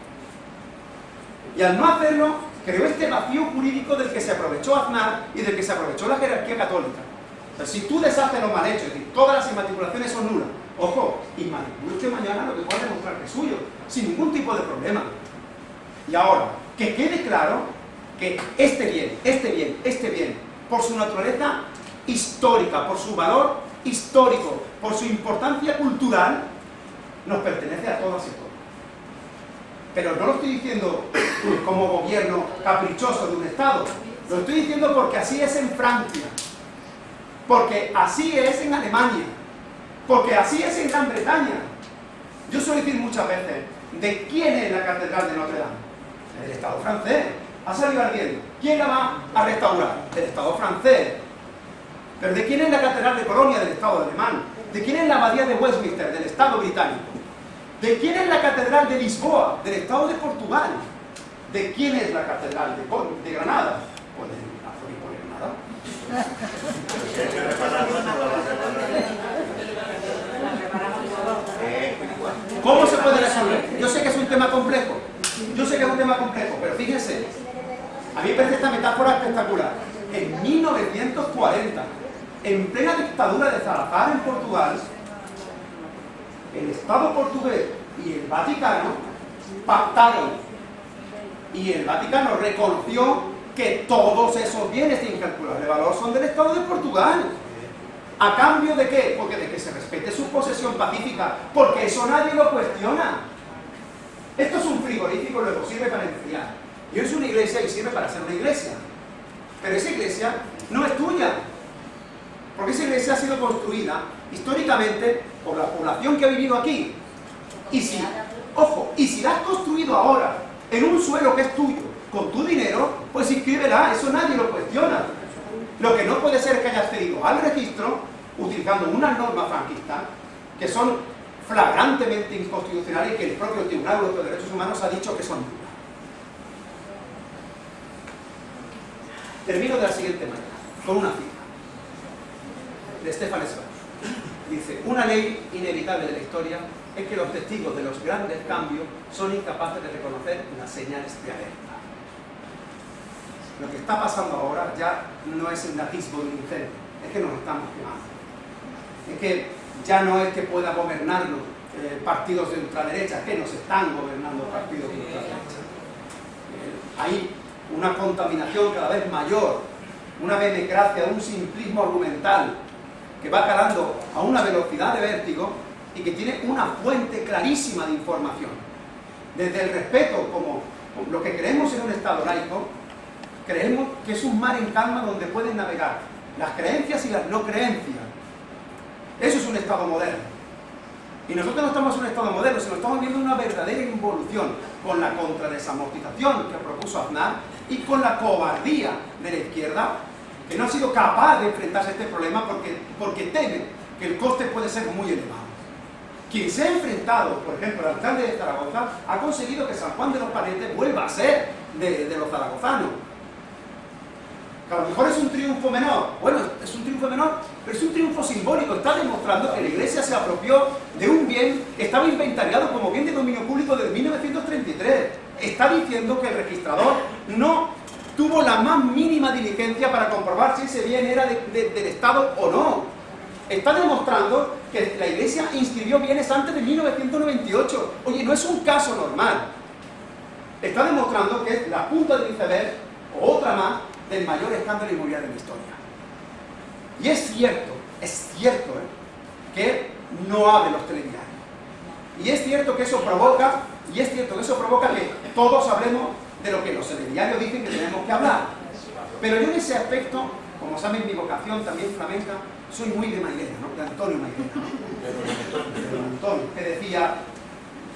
Y al no hacerlo, creó este vacío jurídico del que se aprovechó Aznar y del que se aprovechó la jerarquía católica. Si tú deshaces lo mal hecho, es decir, todas las inmatriculaciones son nulas, ojo, inmatricule usted mañana lo que pueda demostrar que es suyo, sin ningún tipo de problema. Y ahora, que quede claro que este bien, este bien, este bien, por su naturaleza histórica, por su valor histórico, por su importancia cultural, nos pertenece a todas y. Pero no lo estoy diciendo como gobierno caprichoso de un Estado, lo estoy diciendo porque así es en Francia, porque así es en Alemania, porque así es en Gran Bretaña. Yo suelo decir muchas veces, ¿de quién es la Catedral de Notre Dame? Del Estado francés. Ha salido ardiendo. ¿Quién la va a restaurar? Del Estado francés. ¿Pero de quién es la Catedral de Colonia? Del Estado alemán. ¿De quién es la Abadía de Westminster? Del Estado británico. ¿De quién es la Catedral de Lisboa? Del Estado de Portugal. ¿De quién es la Catedral de, de Granada? Pues de Granada. ¿Cómo se puede resolver? Yo sé que es un tema complejo, yo sé que es un tema complejo, pero fíjense, a mí me parece esta metáfora espectacular. En 1940, en plena dictadura de Salazar en Portugal, el Estado portugués y el Vaticano pactaron y el Vaticano reconoció que todos esos bienes de incalculable valor son del Estado de Portugal. ¿A cambio de qué? Porque de que se respete su posesión pacífica, porque eso nadie lo cuestiona. Esto es un frigorífico, luego sirve para enfriar. Y es una iglesia y sirve para ser una iglesia. Pero esa iglesia no es tuya. Porque esa iglesia ha sido construida históricamente por la población que ha vivido aquí. Y si, ojo, y si la has construido ahora en un suelo que es tuyo, con tu dinero, pues inscríbela, eso nadie lo cuestiona. Lo que no puede ser es que haya accedido al registro utilizando unas normas franquistas que son flagrantemente inconstitucionales y que el propio Tribunal Europeo de Derechos Humanos ha dicho que son nulas. Termino de la siguiente manera, con una cita de Stefan Zweig. Dice, una ley inevitable de la historia es que los testigos de los grandes cambios son incapaces de reconocer las señales de alerta. Lo que está pasando ahora ya no es un atisbo de un incendio, es que nos estamos quemando. Es que ya no es que pueda gobernarnos eh, partidos de ultraderecha, es que nos están gobernando partidos de ultraderecha. Eh, hay una contaminación cada vez mayor, una benecracia, un simplismo argumental que va calando a una velocidad de vértigo y que tiene una fuente clarísima de información. Desde el respeto, como lo que creemos en un Estado laico, creemos que es un mar en calma donde pueden navegar las creencias y las no creencias. Eso es un Estado moderno. Y nosotros no estamos en un Estado moderno, sino estamos viendo una verdadera involución con la contradesamortización que propuso Aznar y con la cobardía de la izquierda que no ha sido capaz de enfrentarse a este problema porque, porque teme que el coste puede ser muy elevado. Quien se ha enfrentado, por ejemplo, el alcalde de Zaragoza, ha conseguido que San Juan de los Parientes vuelva a ser de, los zaragozanos. Que a lo mejor es un triunfo menor. Bueno, es un triunfo menor, pero es un triunfo simbólico. Está demostrando que la Iglesia se apropió de un bien estaba inventariado como bien de dominio público desde 1933. Está diciendo que el registrador no tuvo la más mínima diligencia para comprobar si ese bien era de- de- del Estado o no. Está demostrando que la Iglesia inscribió bienes antes de 1998. Oye, no es un caso normal. Está demostrando que es la punta del iceberg, o otra más, del mayor escándalo inmobiliario de la historia. Y es cierto, es cierto, ¿eh? que no abre los telediarios. Y es cierto que eso provoca, y es cierto que eso provoca que todos hablemos de lo que los telediarios dicen que tenemos que hablar. Pero yo en ese aspecto, como saben mi vocación también flamenca, soy muy de Mairena, ¿no? De Antonio Mairena, ¿no? De Antonio, que decía,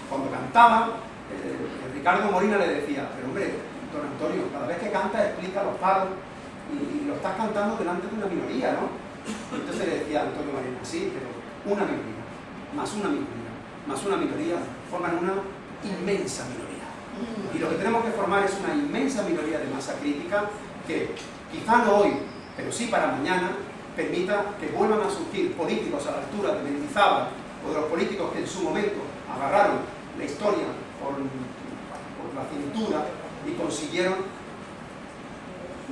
cuando cantaba, eh, Ricardo Molina le decía, pero hombre, don Antonio, cada vez que canta explica los paros y, y lo estás cantando delante de una minoría, ¿no? Entonces le decía a Antonio Molina, sí, pero una minoría, más una minoría, más una minoría, forman una inmensa minoría. Y lo que tenemos que formar es una inmensa minoría de masa crítica que quizá no hoy, pero sí para mañana, permita que vuelvan a surgir políticos a la altura de Mendizábal o de los políticos que en su momento agarraron la historia por, por la cintura y consiguieron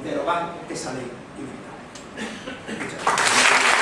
derogar esa ley. Muchas gracias.